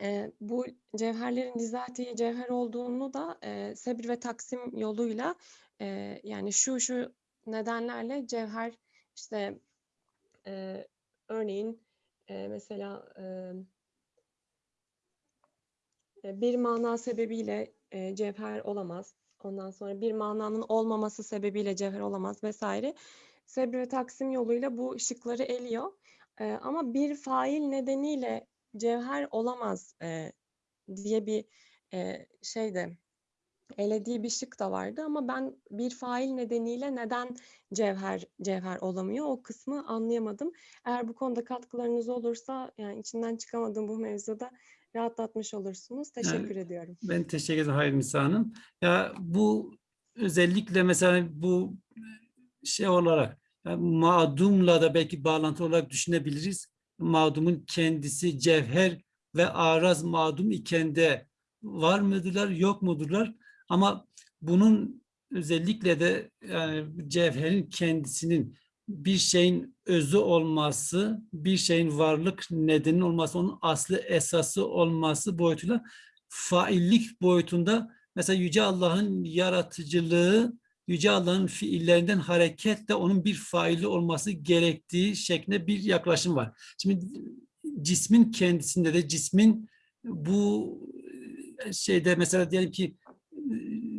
E, bu cevherlerin lizatihi cevher olduğunu da e, sebir ve taksim yoluyla e, yani şu şu nedenlerle cevher işte e, örneğin e, mesela e, e, bir mana sebebiyle e, cevher olamaz. Ondan sonra bir mananın olmaması sebebiyle cevher olamaz vesaire. Sebr ve taksim yoluyla bu şıkları eliyor. E, ama bir fail nedeniyle cevher olamaz e, diye bir e, şey de elediği bir şık da vardı ama ben bir fail nedeniyle neden cevher cevher olamıyor o kısmı anlayamadım. Eğer bu konuda katkılarınız olursa yani içinden çıkamadığım bu mevzuda rahatlatmış olursunuz. Teşekkür ediyorum. Ben teşekkür ederim Hayır Nisa Hanım. Ya bu özellikle mesela bu şey olarak yani mağdumla da belki bağlantı olarak düşünebiliriz. Mağdumun kendisi cevher ve araz mağdum iken de var mıdırlar, yok mudurlar? Ama bunun özellikle de yani cevherin kendisinin bir şeyin özü olması, bir şeyin varlık nedeni olması, onun aslı esası olması boyutuyla faillik boyutunda mesela Yüce Allah'ın yaratıcılığı, Yüce Allah'ın fiillerinden hareketle onun bir faili olması gerektiği şeklinde bir yaklaşım var. Şimdi cismin kendisinde de cismin bu şeyde mesela diyelim ki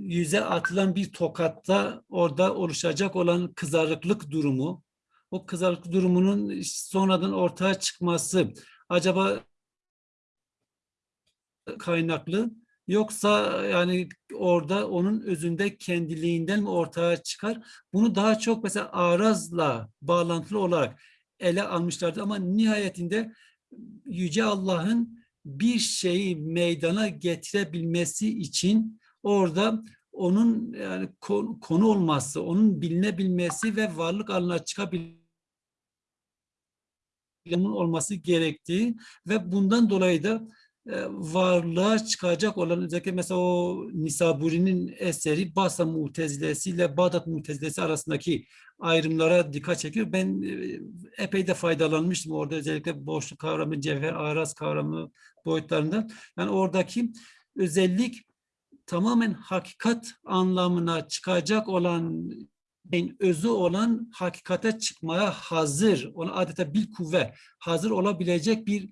yüze atılan bir tokatta orada oluşacak olan kızarıklık durumu, o kızarıklık durumunun sonradan ortaya çıkması acaba kaynaklı yoksa yani orada onun özünde kendiliğinden mi ortaya çıkar? Bunu daha çok mesela arazla bağlantılı olarak ele almışlardı ama nihayetinde Yüce Allah'ın bir şeyi meydana getirebilmesi için orada onun yani konu, olması, onun bilinebilmesi ve varlık alanına çıkabilmesi olması gerektiği ve bundan dolayı da varlığa çıkacak olan özellikle mesela o Nisaburi'nin eseri Basra Mutezilesi ile Bağdat Mutezilesi arasındaki ayrımlara dikkat çekiyor. Ben e, epey de faydalanmıştım orada özellikle boşluk kavramı, cevher, araz kavramı boyutlarından. Yani oradaki özellik tamamen hakikat anlamına çıkacak olan en özü olan hakikate çıkmaya hazır, ona adeta bir kuvve hazır olabilecek bir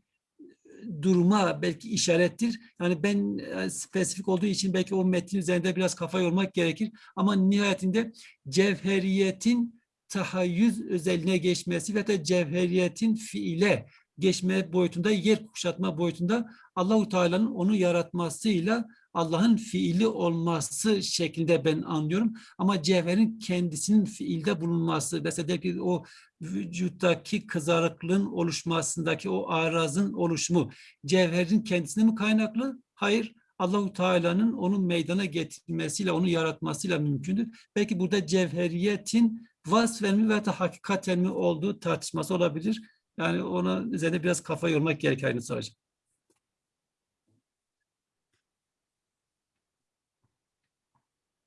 duruma belki işarettir. Yani ben e, spesifik olduğu için belki o metnin üzerinde biraz kafa yormak gerekir. Ama nihayetinde cevheriyetin tahayyüz özelliğine geçmesi ve de cevheriyetin fiile geçme boyutunda, yer kuşatma boyutunda Allahu Teala'nın onu yaratmasıyla Allah'ın fiili olması şeklinde ben anlıyorum. Ama cevherin kendisinin fiilde bulunması, mesela ki o vücuttaki kızarıklığın oluşmasındaki o arazın oluşumu cevherin kendisine mi kaynaklı? Hayır. Allahu Teala'nın onu meydana getirmesiyle, onu yaratmasıyla mümkündür. Belki burada cevheriyetin vasfen mi veya hakikaten mi olduğu tartışması olabilir. Yani ona üzerine biraz kafa yormak gerekiyor aynı hocam.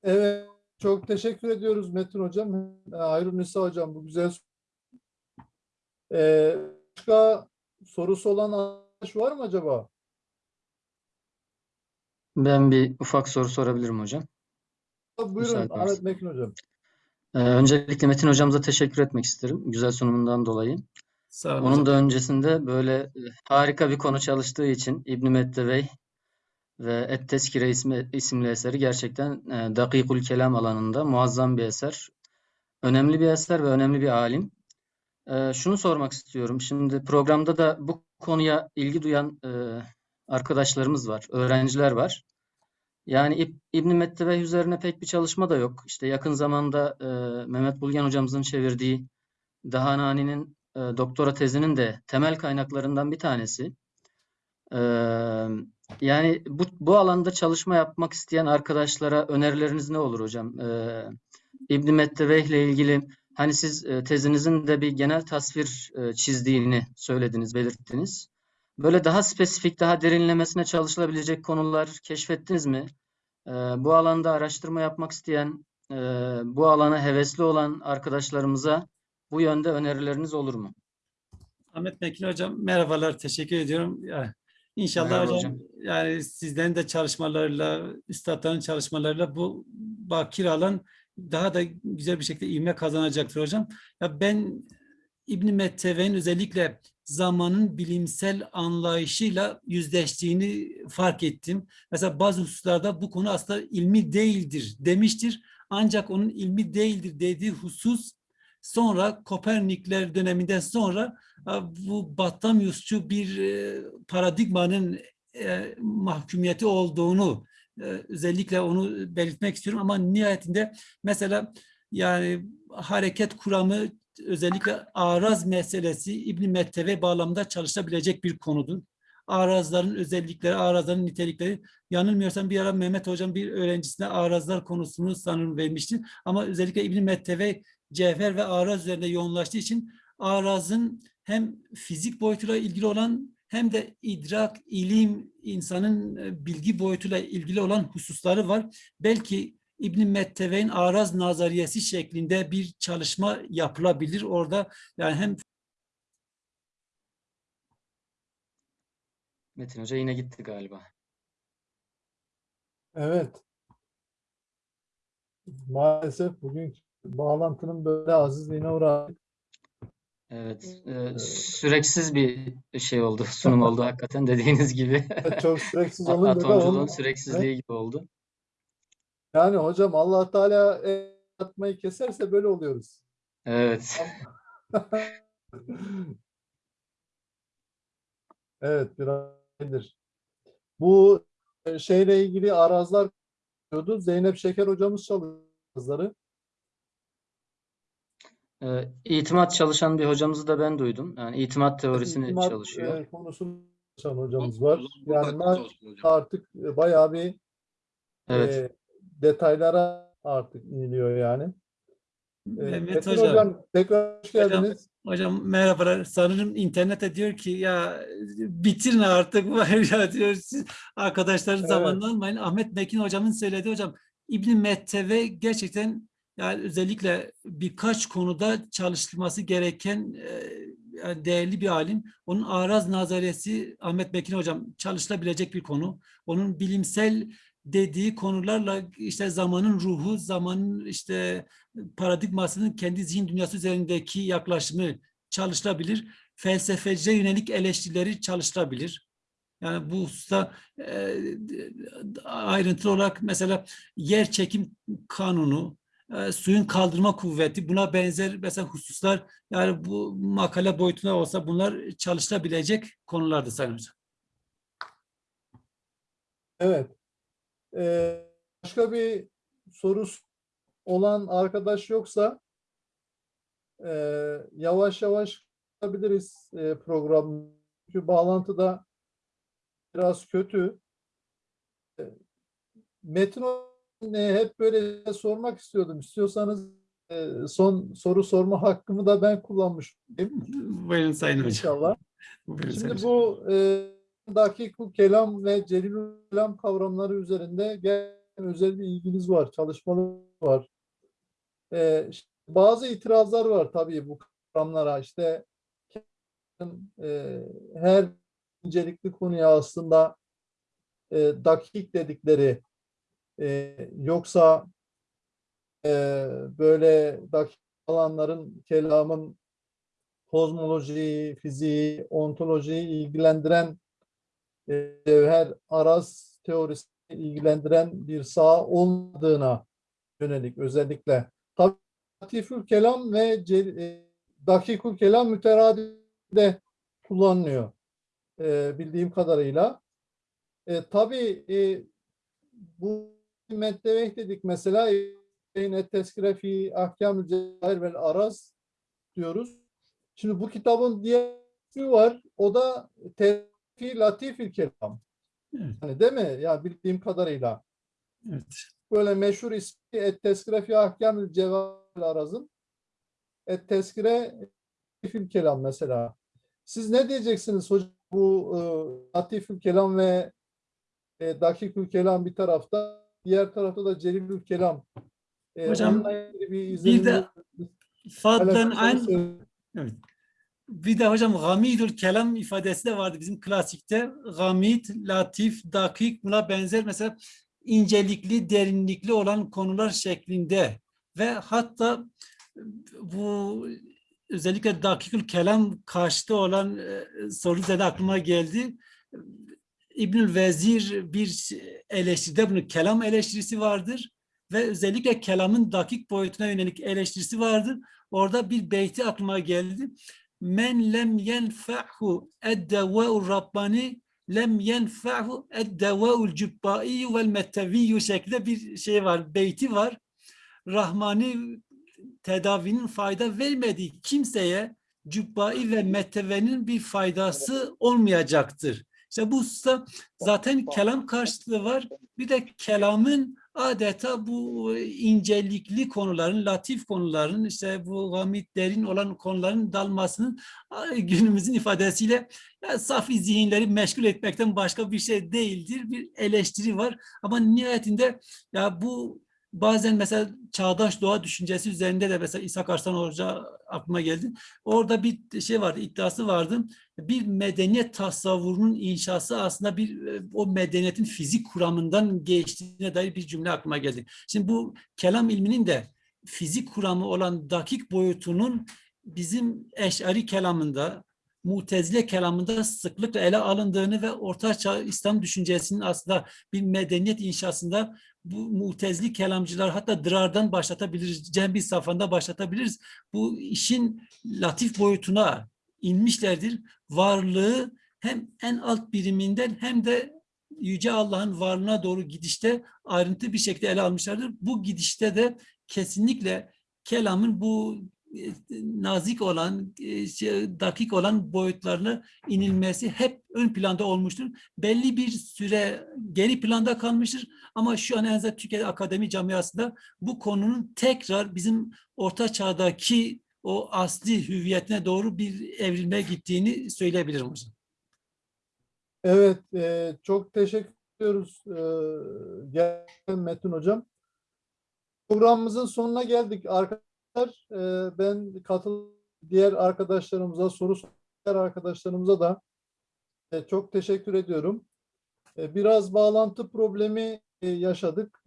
Evet, çok teşekkür ediyoruz Metin Hocam. Hayrun Nisa Hocam bu güzel ee, başka sorusu olan arkadaş var mı acaba? Ben bir ufak soru sorabilirim hocam. Buyurun Müsaade? Metin Hocam. Ee, öncelikle Metin hocamıza teşekkür etmek isterim. Güzel sunumundan dolayı. Sağ olun Onun hocam. da öncesinde böyle harika bir konu çalıştığı için İbn Mettevey ve Et-Teskire ismi, isimli eseri gerçekten e, Dakikul Kelam alanında muazzam bir eser. Önemli bir eser ve önemli bir alim. E, şunu sormak istiyorum. Şimdi programda da bu konuya ilgi duyan e, arkadaşlarımız var, öğrenciler var. Yani İb İbn Mettebeh üzerine pek bir çalışma da yok. İşte yakın zamanda e, Mehmet Bulgen hocamızın çevirdiği Dahanani'nin e, doktora tezinin de temel kaynaklarından bir tanesi. E, yani bu, bu alanda çalışma yapmak isteyen arkadaşlara önerileriniz ne olur hocam? E, İbn Mettebeh ile ilgili hani siz e, tezinizin de bir genel tasvir e, çizdiğini söylediniz, belirttiniz. Böyle daha spesifik, daha derinlemesine çalışılabilecek konular keşfettiniz mi? Ee, bu alanda araştırma yapmak isteyen, e, bu alana hevesli olan arkadaşlarımıza bu yönde önerileriniz olur mu? Ahmet Mekin hocam merhabalar teşekkür ediyorum. İnşallah Merhaba hocam, yani sizlerin de çalışmalarıyla, üstadların çalışmalarıyla bu bakir alan daha da güzel bir şekilde ivme kazanacaktır hocam. Ya ben İbn Metteve'nin özellikle zamanın bilimsel anlayışıyla yüzleştiğini fark ettim. Mesela bazı hususlarda bu konu aslında ilmi değildir demiştir. Ancak onun ilmi değildir dediği husus sonra Kopernikler döneminden sonra e, bu Batlamyusçu bir e, paradigmanın e, mahkumiyeti olduğunu özellikle onu belirtmek istiyorum ama nihayetinde mesela yani hareket kuramı özellikle araz meselesi İbn Metteve bağlamında çalışabilecek bir konudur. Arazların özellikleri, arazların nitelikleri. Yanılmıyorsam bir ara Mehmet Hocam bir öğrencisine arazlar konusunu sanırım vermişti. Ama özellikle İbn Metteve cevher ve araz üzerinde yoğunlaştığı için arazın hem fizik boyutuyla ilgili olan hem de idrak, ilim, insanın e, bilgi boyutuyla ilgili olan hususları var. Belki İbn Metteve'nin araz nazariyesi şeklinde bir çalışma yapılabilir orada. Yani hem Metin Hoca yine gitti galiba. Evet. Maalesef bugün bağlantının böyle azizliğine uğradık. Evet, e, süreksiz bir şey oldu, sunum oldu hakikaten dediğiniz gibi. Çok süreksiz olunca da Atomculuğun onun- süreksizliği gibi oldu. Yani hocam Allah Teala el atmayı keserse böyle oluyoruz. Evet. Evet biraz nedir? Bu şeyle ilgili arazlar diyordu. Zeynep Şeker hocamız çalışları. E, itimat çalışan bir hocamızı da ben duydum. Yani itimat teorisini İtimat, çalışıyor. e, konusunu çalışan hocamız var. Yani ben hocam. artık e, bayağı bir Evet. e, detaylara artık iniliyor yani. E, Mehmet Hocam. hocam tekrar hoş Hocam, geldiniz. Hocam merhabalar. Sanırım internette diyor ki ya bitirin artık var ya diyor siz arkadaşların Evet. zamanını almayın. Ahmet Mekin hocamın söyledi hocam. İbn Metteve gerçekten yani özellikle birkaç konuda çalışılması gereken e, yani değerli bir alim. Onun araz nazariyesi Ahmet Mekin hocam çalışılabilecek bir konu. Onun bilimsel dediği konularla işte zamanın ruhu, zamanın işte paradigmasının kendi zihin dünyası üzerindeki yaklaşımı çalışılabilir. Felsefeciye yönelik eleştirileri çalışılabilir. Yani bu hususta e, ayrıntılı olarak mesela yer çekim kanunu, e, suyun kaldırma kuvveti buna benzer mesela hususlar yani bu makale boyutunda olsa bunlar çalışılabilecek konulardı Sayın Hocam. Evet. Ee, başka bir sorusu olan arkadaş yoksa e, yavaş yavaş yapabiliriz e, program. Çünkü bağlantı da biraz kötü. E, Metin hep böyle sormak istiyordum. İstiyorsanız e, son soru sorma hakkımı da ben kullanmış Buyurun Sayın Hocam. inşallah. Buyurun Sayın Şimdi Hocam. bu e, dakikul kelam ve celilül kelam kavramları üzerinde gerçekten özel bir ilginiz var, çalışmalar var. E, işte bazı itirazlar var tabii bu kavramlara. İşte e, her incelikli konuya aslında e, dakik dedikleri e, yoksa e, böyle dakik alanların kelamın kozmolojiyi, fiziği, ontolojiyi ilgilendiren e, cevher araz teorisini ilgilendiren bir saha olmadığına yönelik özellikle. Latifül kelam ve e, dakikül kelam müteradide kullanılıyor e, bildiğim kadarıyla. E, tabii e, bu meddeveh dedik mesela yine tezkire fi ahkam cevahir vel araz diyoruz. Şimdi bu kitabın diğer ismi var. O da Tevfi Latifil Kelam. Evet. Yani değil mi? Ya bildiğim kadarıyla. Evet. Böyle meşhur ismi Et Tezkire fi ahkamül cevahir araz'ın Et Latifil Kelam mesela. Siz ne diyeceksiniz hocam bu e, Latifül Kelam ve e, Dakikül Kelam bir tarafta, diğer tarafta da Celilül Kelam. E, Hocam, bir, Bir de fadlen paylaşırsanız an sevinirim. Evet. Bir de hocam gamidül kelam ifadesi de vardı bizim klasikte. Gamid, latif, dakik buna benzer mesela incelikli, derinlikli olan konular şeklinde ve hatta bu özellikle dakikül kelam karşıtı olan e, soru üzerine aklıma geldi. İbnül Vezir bir eleştiride bunu kelam eleştirisi vardır ve özellikle kelamın dakik boyutuna yönelik eleştirisi vardır. Orada bir beyti aklıma geldi. Men lem yenfa'hu ed-devâ'u rabbani lem yenfa'hu ed-devâ'ul cübbâiyyu vel metteviyyü şeklinde bir şey var, beyti var. Rahmani tedavinin fayda vermediği kimseye cübbai ve mettevenin bir faydası olmayacaktır. İşte bu hususta zaten kelam karşılığı var. Bir de kelamın adeta bu incelikli konuların, latif konuların, işte bu gamit derin olan konuların dalmasının günümüzün ifadesiyle ya, safi zihinleri meşgul etmekten başka bir şey değildir. Bir eleştiri var. Ama nihayetinde ya bu bazen mesela çağdaş doğa düşüncesi üzerinde de mesela İsa Arslan Hoca aklıma geldi. Orada bir şey vardı, iddiası vardı. Bir medeniyet tasavvurunun inşası aslında bir e, o medeniyetin fizik kuramından geçtiğine dair bir cümle aklıma geldi. Şimdi bu kelam ilminin de fizik kuramı olan dakik boyutunun bizim eşari kelamında, Mutezile kelamında sıklıkla ele alındığını ve Orta Çağ İslam düşüncesinin aslında bir medeniyet inşasında bu mutezli kelamcılar hatta dırardan başlatabiliriz, cembi safhanda başlatabiliriz. Bu işin latif boyutuna inmişlerdir. Varlığı hem en alt biriminden hem de Yüce Allah'ın varlığına doğru gidişte ayrıntı bir şekilde ele almışlardır. Bu gidişte de kesinlikle kelamın bu nazik olan, e, şey, dakik olan boyutlarına inilmesi hep ön planda olmuştur. Belli bir süre geri planda kalmıştır ama şu an en azından Türkiye Akademi Camiası'nda bu konunun tekrar bizim orta çağdaki o asli hüviyetine doğru bir evrilmeye gittiğini söyleyebilirim hocam. Evet, e, çok teşekkür ediyoruz e, Metin Hocam. Programımızın sonuna geldik arkadaşlar. Ben katıl diğer arkadaşlarımıza, soru soran arkadaşlarımıza da çok teşekkür ediyorum. Biraz bağlantı problemi yaşadık.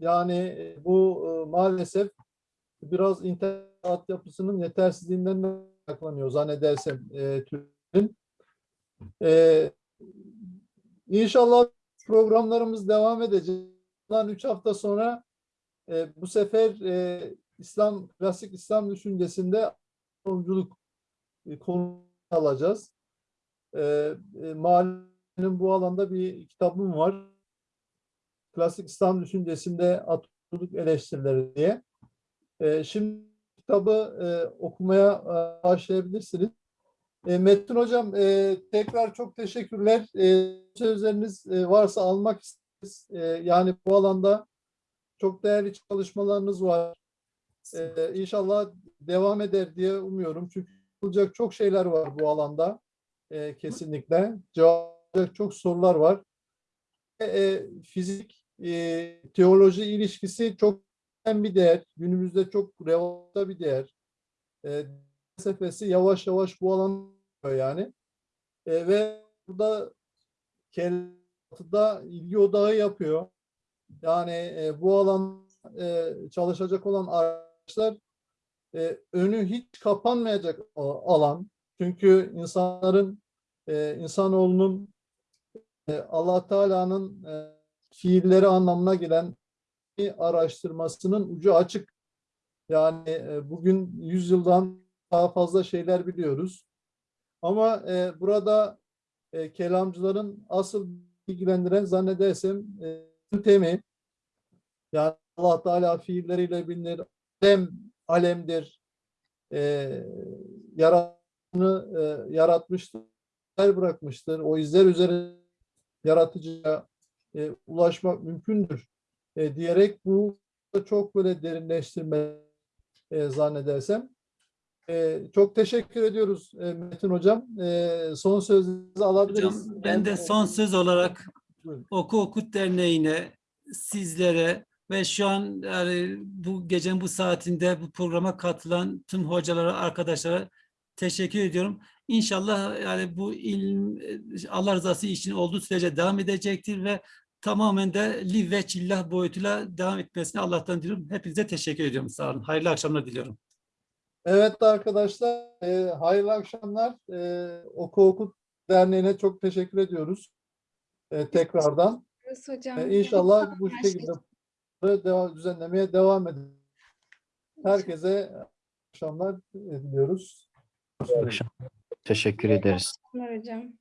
Yani bu maalesef biraz internet altyapısının yetersizliğinden de kaynaklanıyor zannedersem. Ee, inşallah programlarımız devam edecek. Bundan üç hafta sonra e, bu sefer e, İslam klasik İslam düşüncesinde yolculuk e, konu alacağız. E, e, Mahallenin bu alanda bir kitabım var. Klasik İslam düşüncesinde atölyelik eleştirileri diye. E, şimdi kitabı e, okumaya e, başlayabilirsiniz. E, Metin Hocam e, tekrar çok teşekkürler. E, sözleriniz e, varsa almak isteriz. E, yani bu alanda çok değerli çalışmalarınız var. E, inşallah devam eder diye umuyorum. Çünkü yapılacak çok şeyler var bu alanda. E, kesinlikle. Cevaplayacak çok sorular var. E, e, fizik, e, teoloji ilişkisi çok önemli bir değer. Günümüzde çok revaçta bir değer. E, felsefesi yavaş yavaş bu alan yani. E, ve burada Kelbatı'da ilgi odağı yapıyor. Yani e, bu alan e, çalışacak olan arkadaşlar e, önü hiç kapanmayacak alan. Çünkü insanların e, insanoğlunun e, Allah Teala'nın e, fiilleri anlamına gelen araştırmasının ucu açık. Yani e, bugün yüzyıldan daha fazla şeyler biliyoruz. Ama e, burada e, kelamcıların asıl ilgilendiren zannedersem e, yöntemi yani Allah Teala fiilleriyle bilinir. Alem, alemdir. E, yaratını e, yaratmıştır. bırakmıştır. O izler üzerine yaratıcıya e, ulaşmak mümkündür e, diyerek bu çok böyle derinleştirme e, zannedersem. E, çok teşekkür ediyoruz e, Metin Hocam. E, son sözünüzü alabiliriz. Hocam ben de son söz olarak. Oku Okut Derneği'ne, sizlere ve şu an yani bu gecenin bu saatinde bu programa katılan tüm hocalara, arkadaşlara teşekkür ediyorum. İnşallah yani bu ilim Allah rızası için olduğu sürece devam edecektir ve tamamen de li ve çillah boyutuyla devam etmesini Allah'tan diliyorum. Hepinize teşekkür ediyorum. Sağ olun. Hayırlı akşamlar diliyorum. Evet arkadaşlar, e, hayırlı akşamlar. E, Oku Okut Derneği'ne çok teşekkür ediyoruz e, tekrardan. hocam. E, inşallah bu şekilde devam, düzenlemeye devam edin. Herkese akşamlar diliyoruz. Teşekkür ederiz. hocam.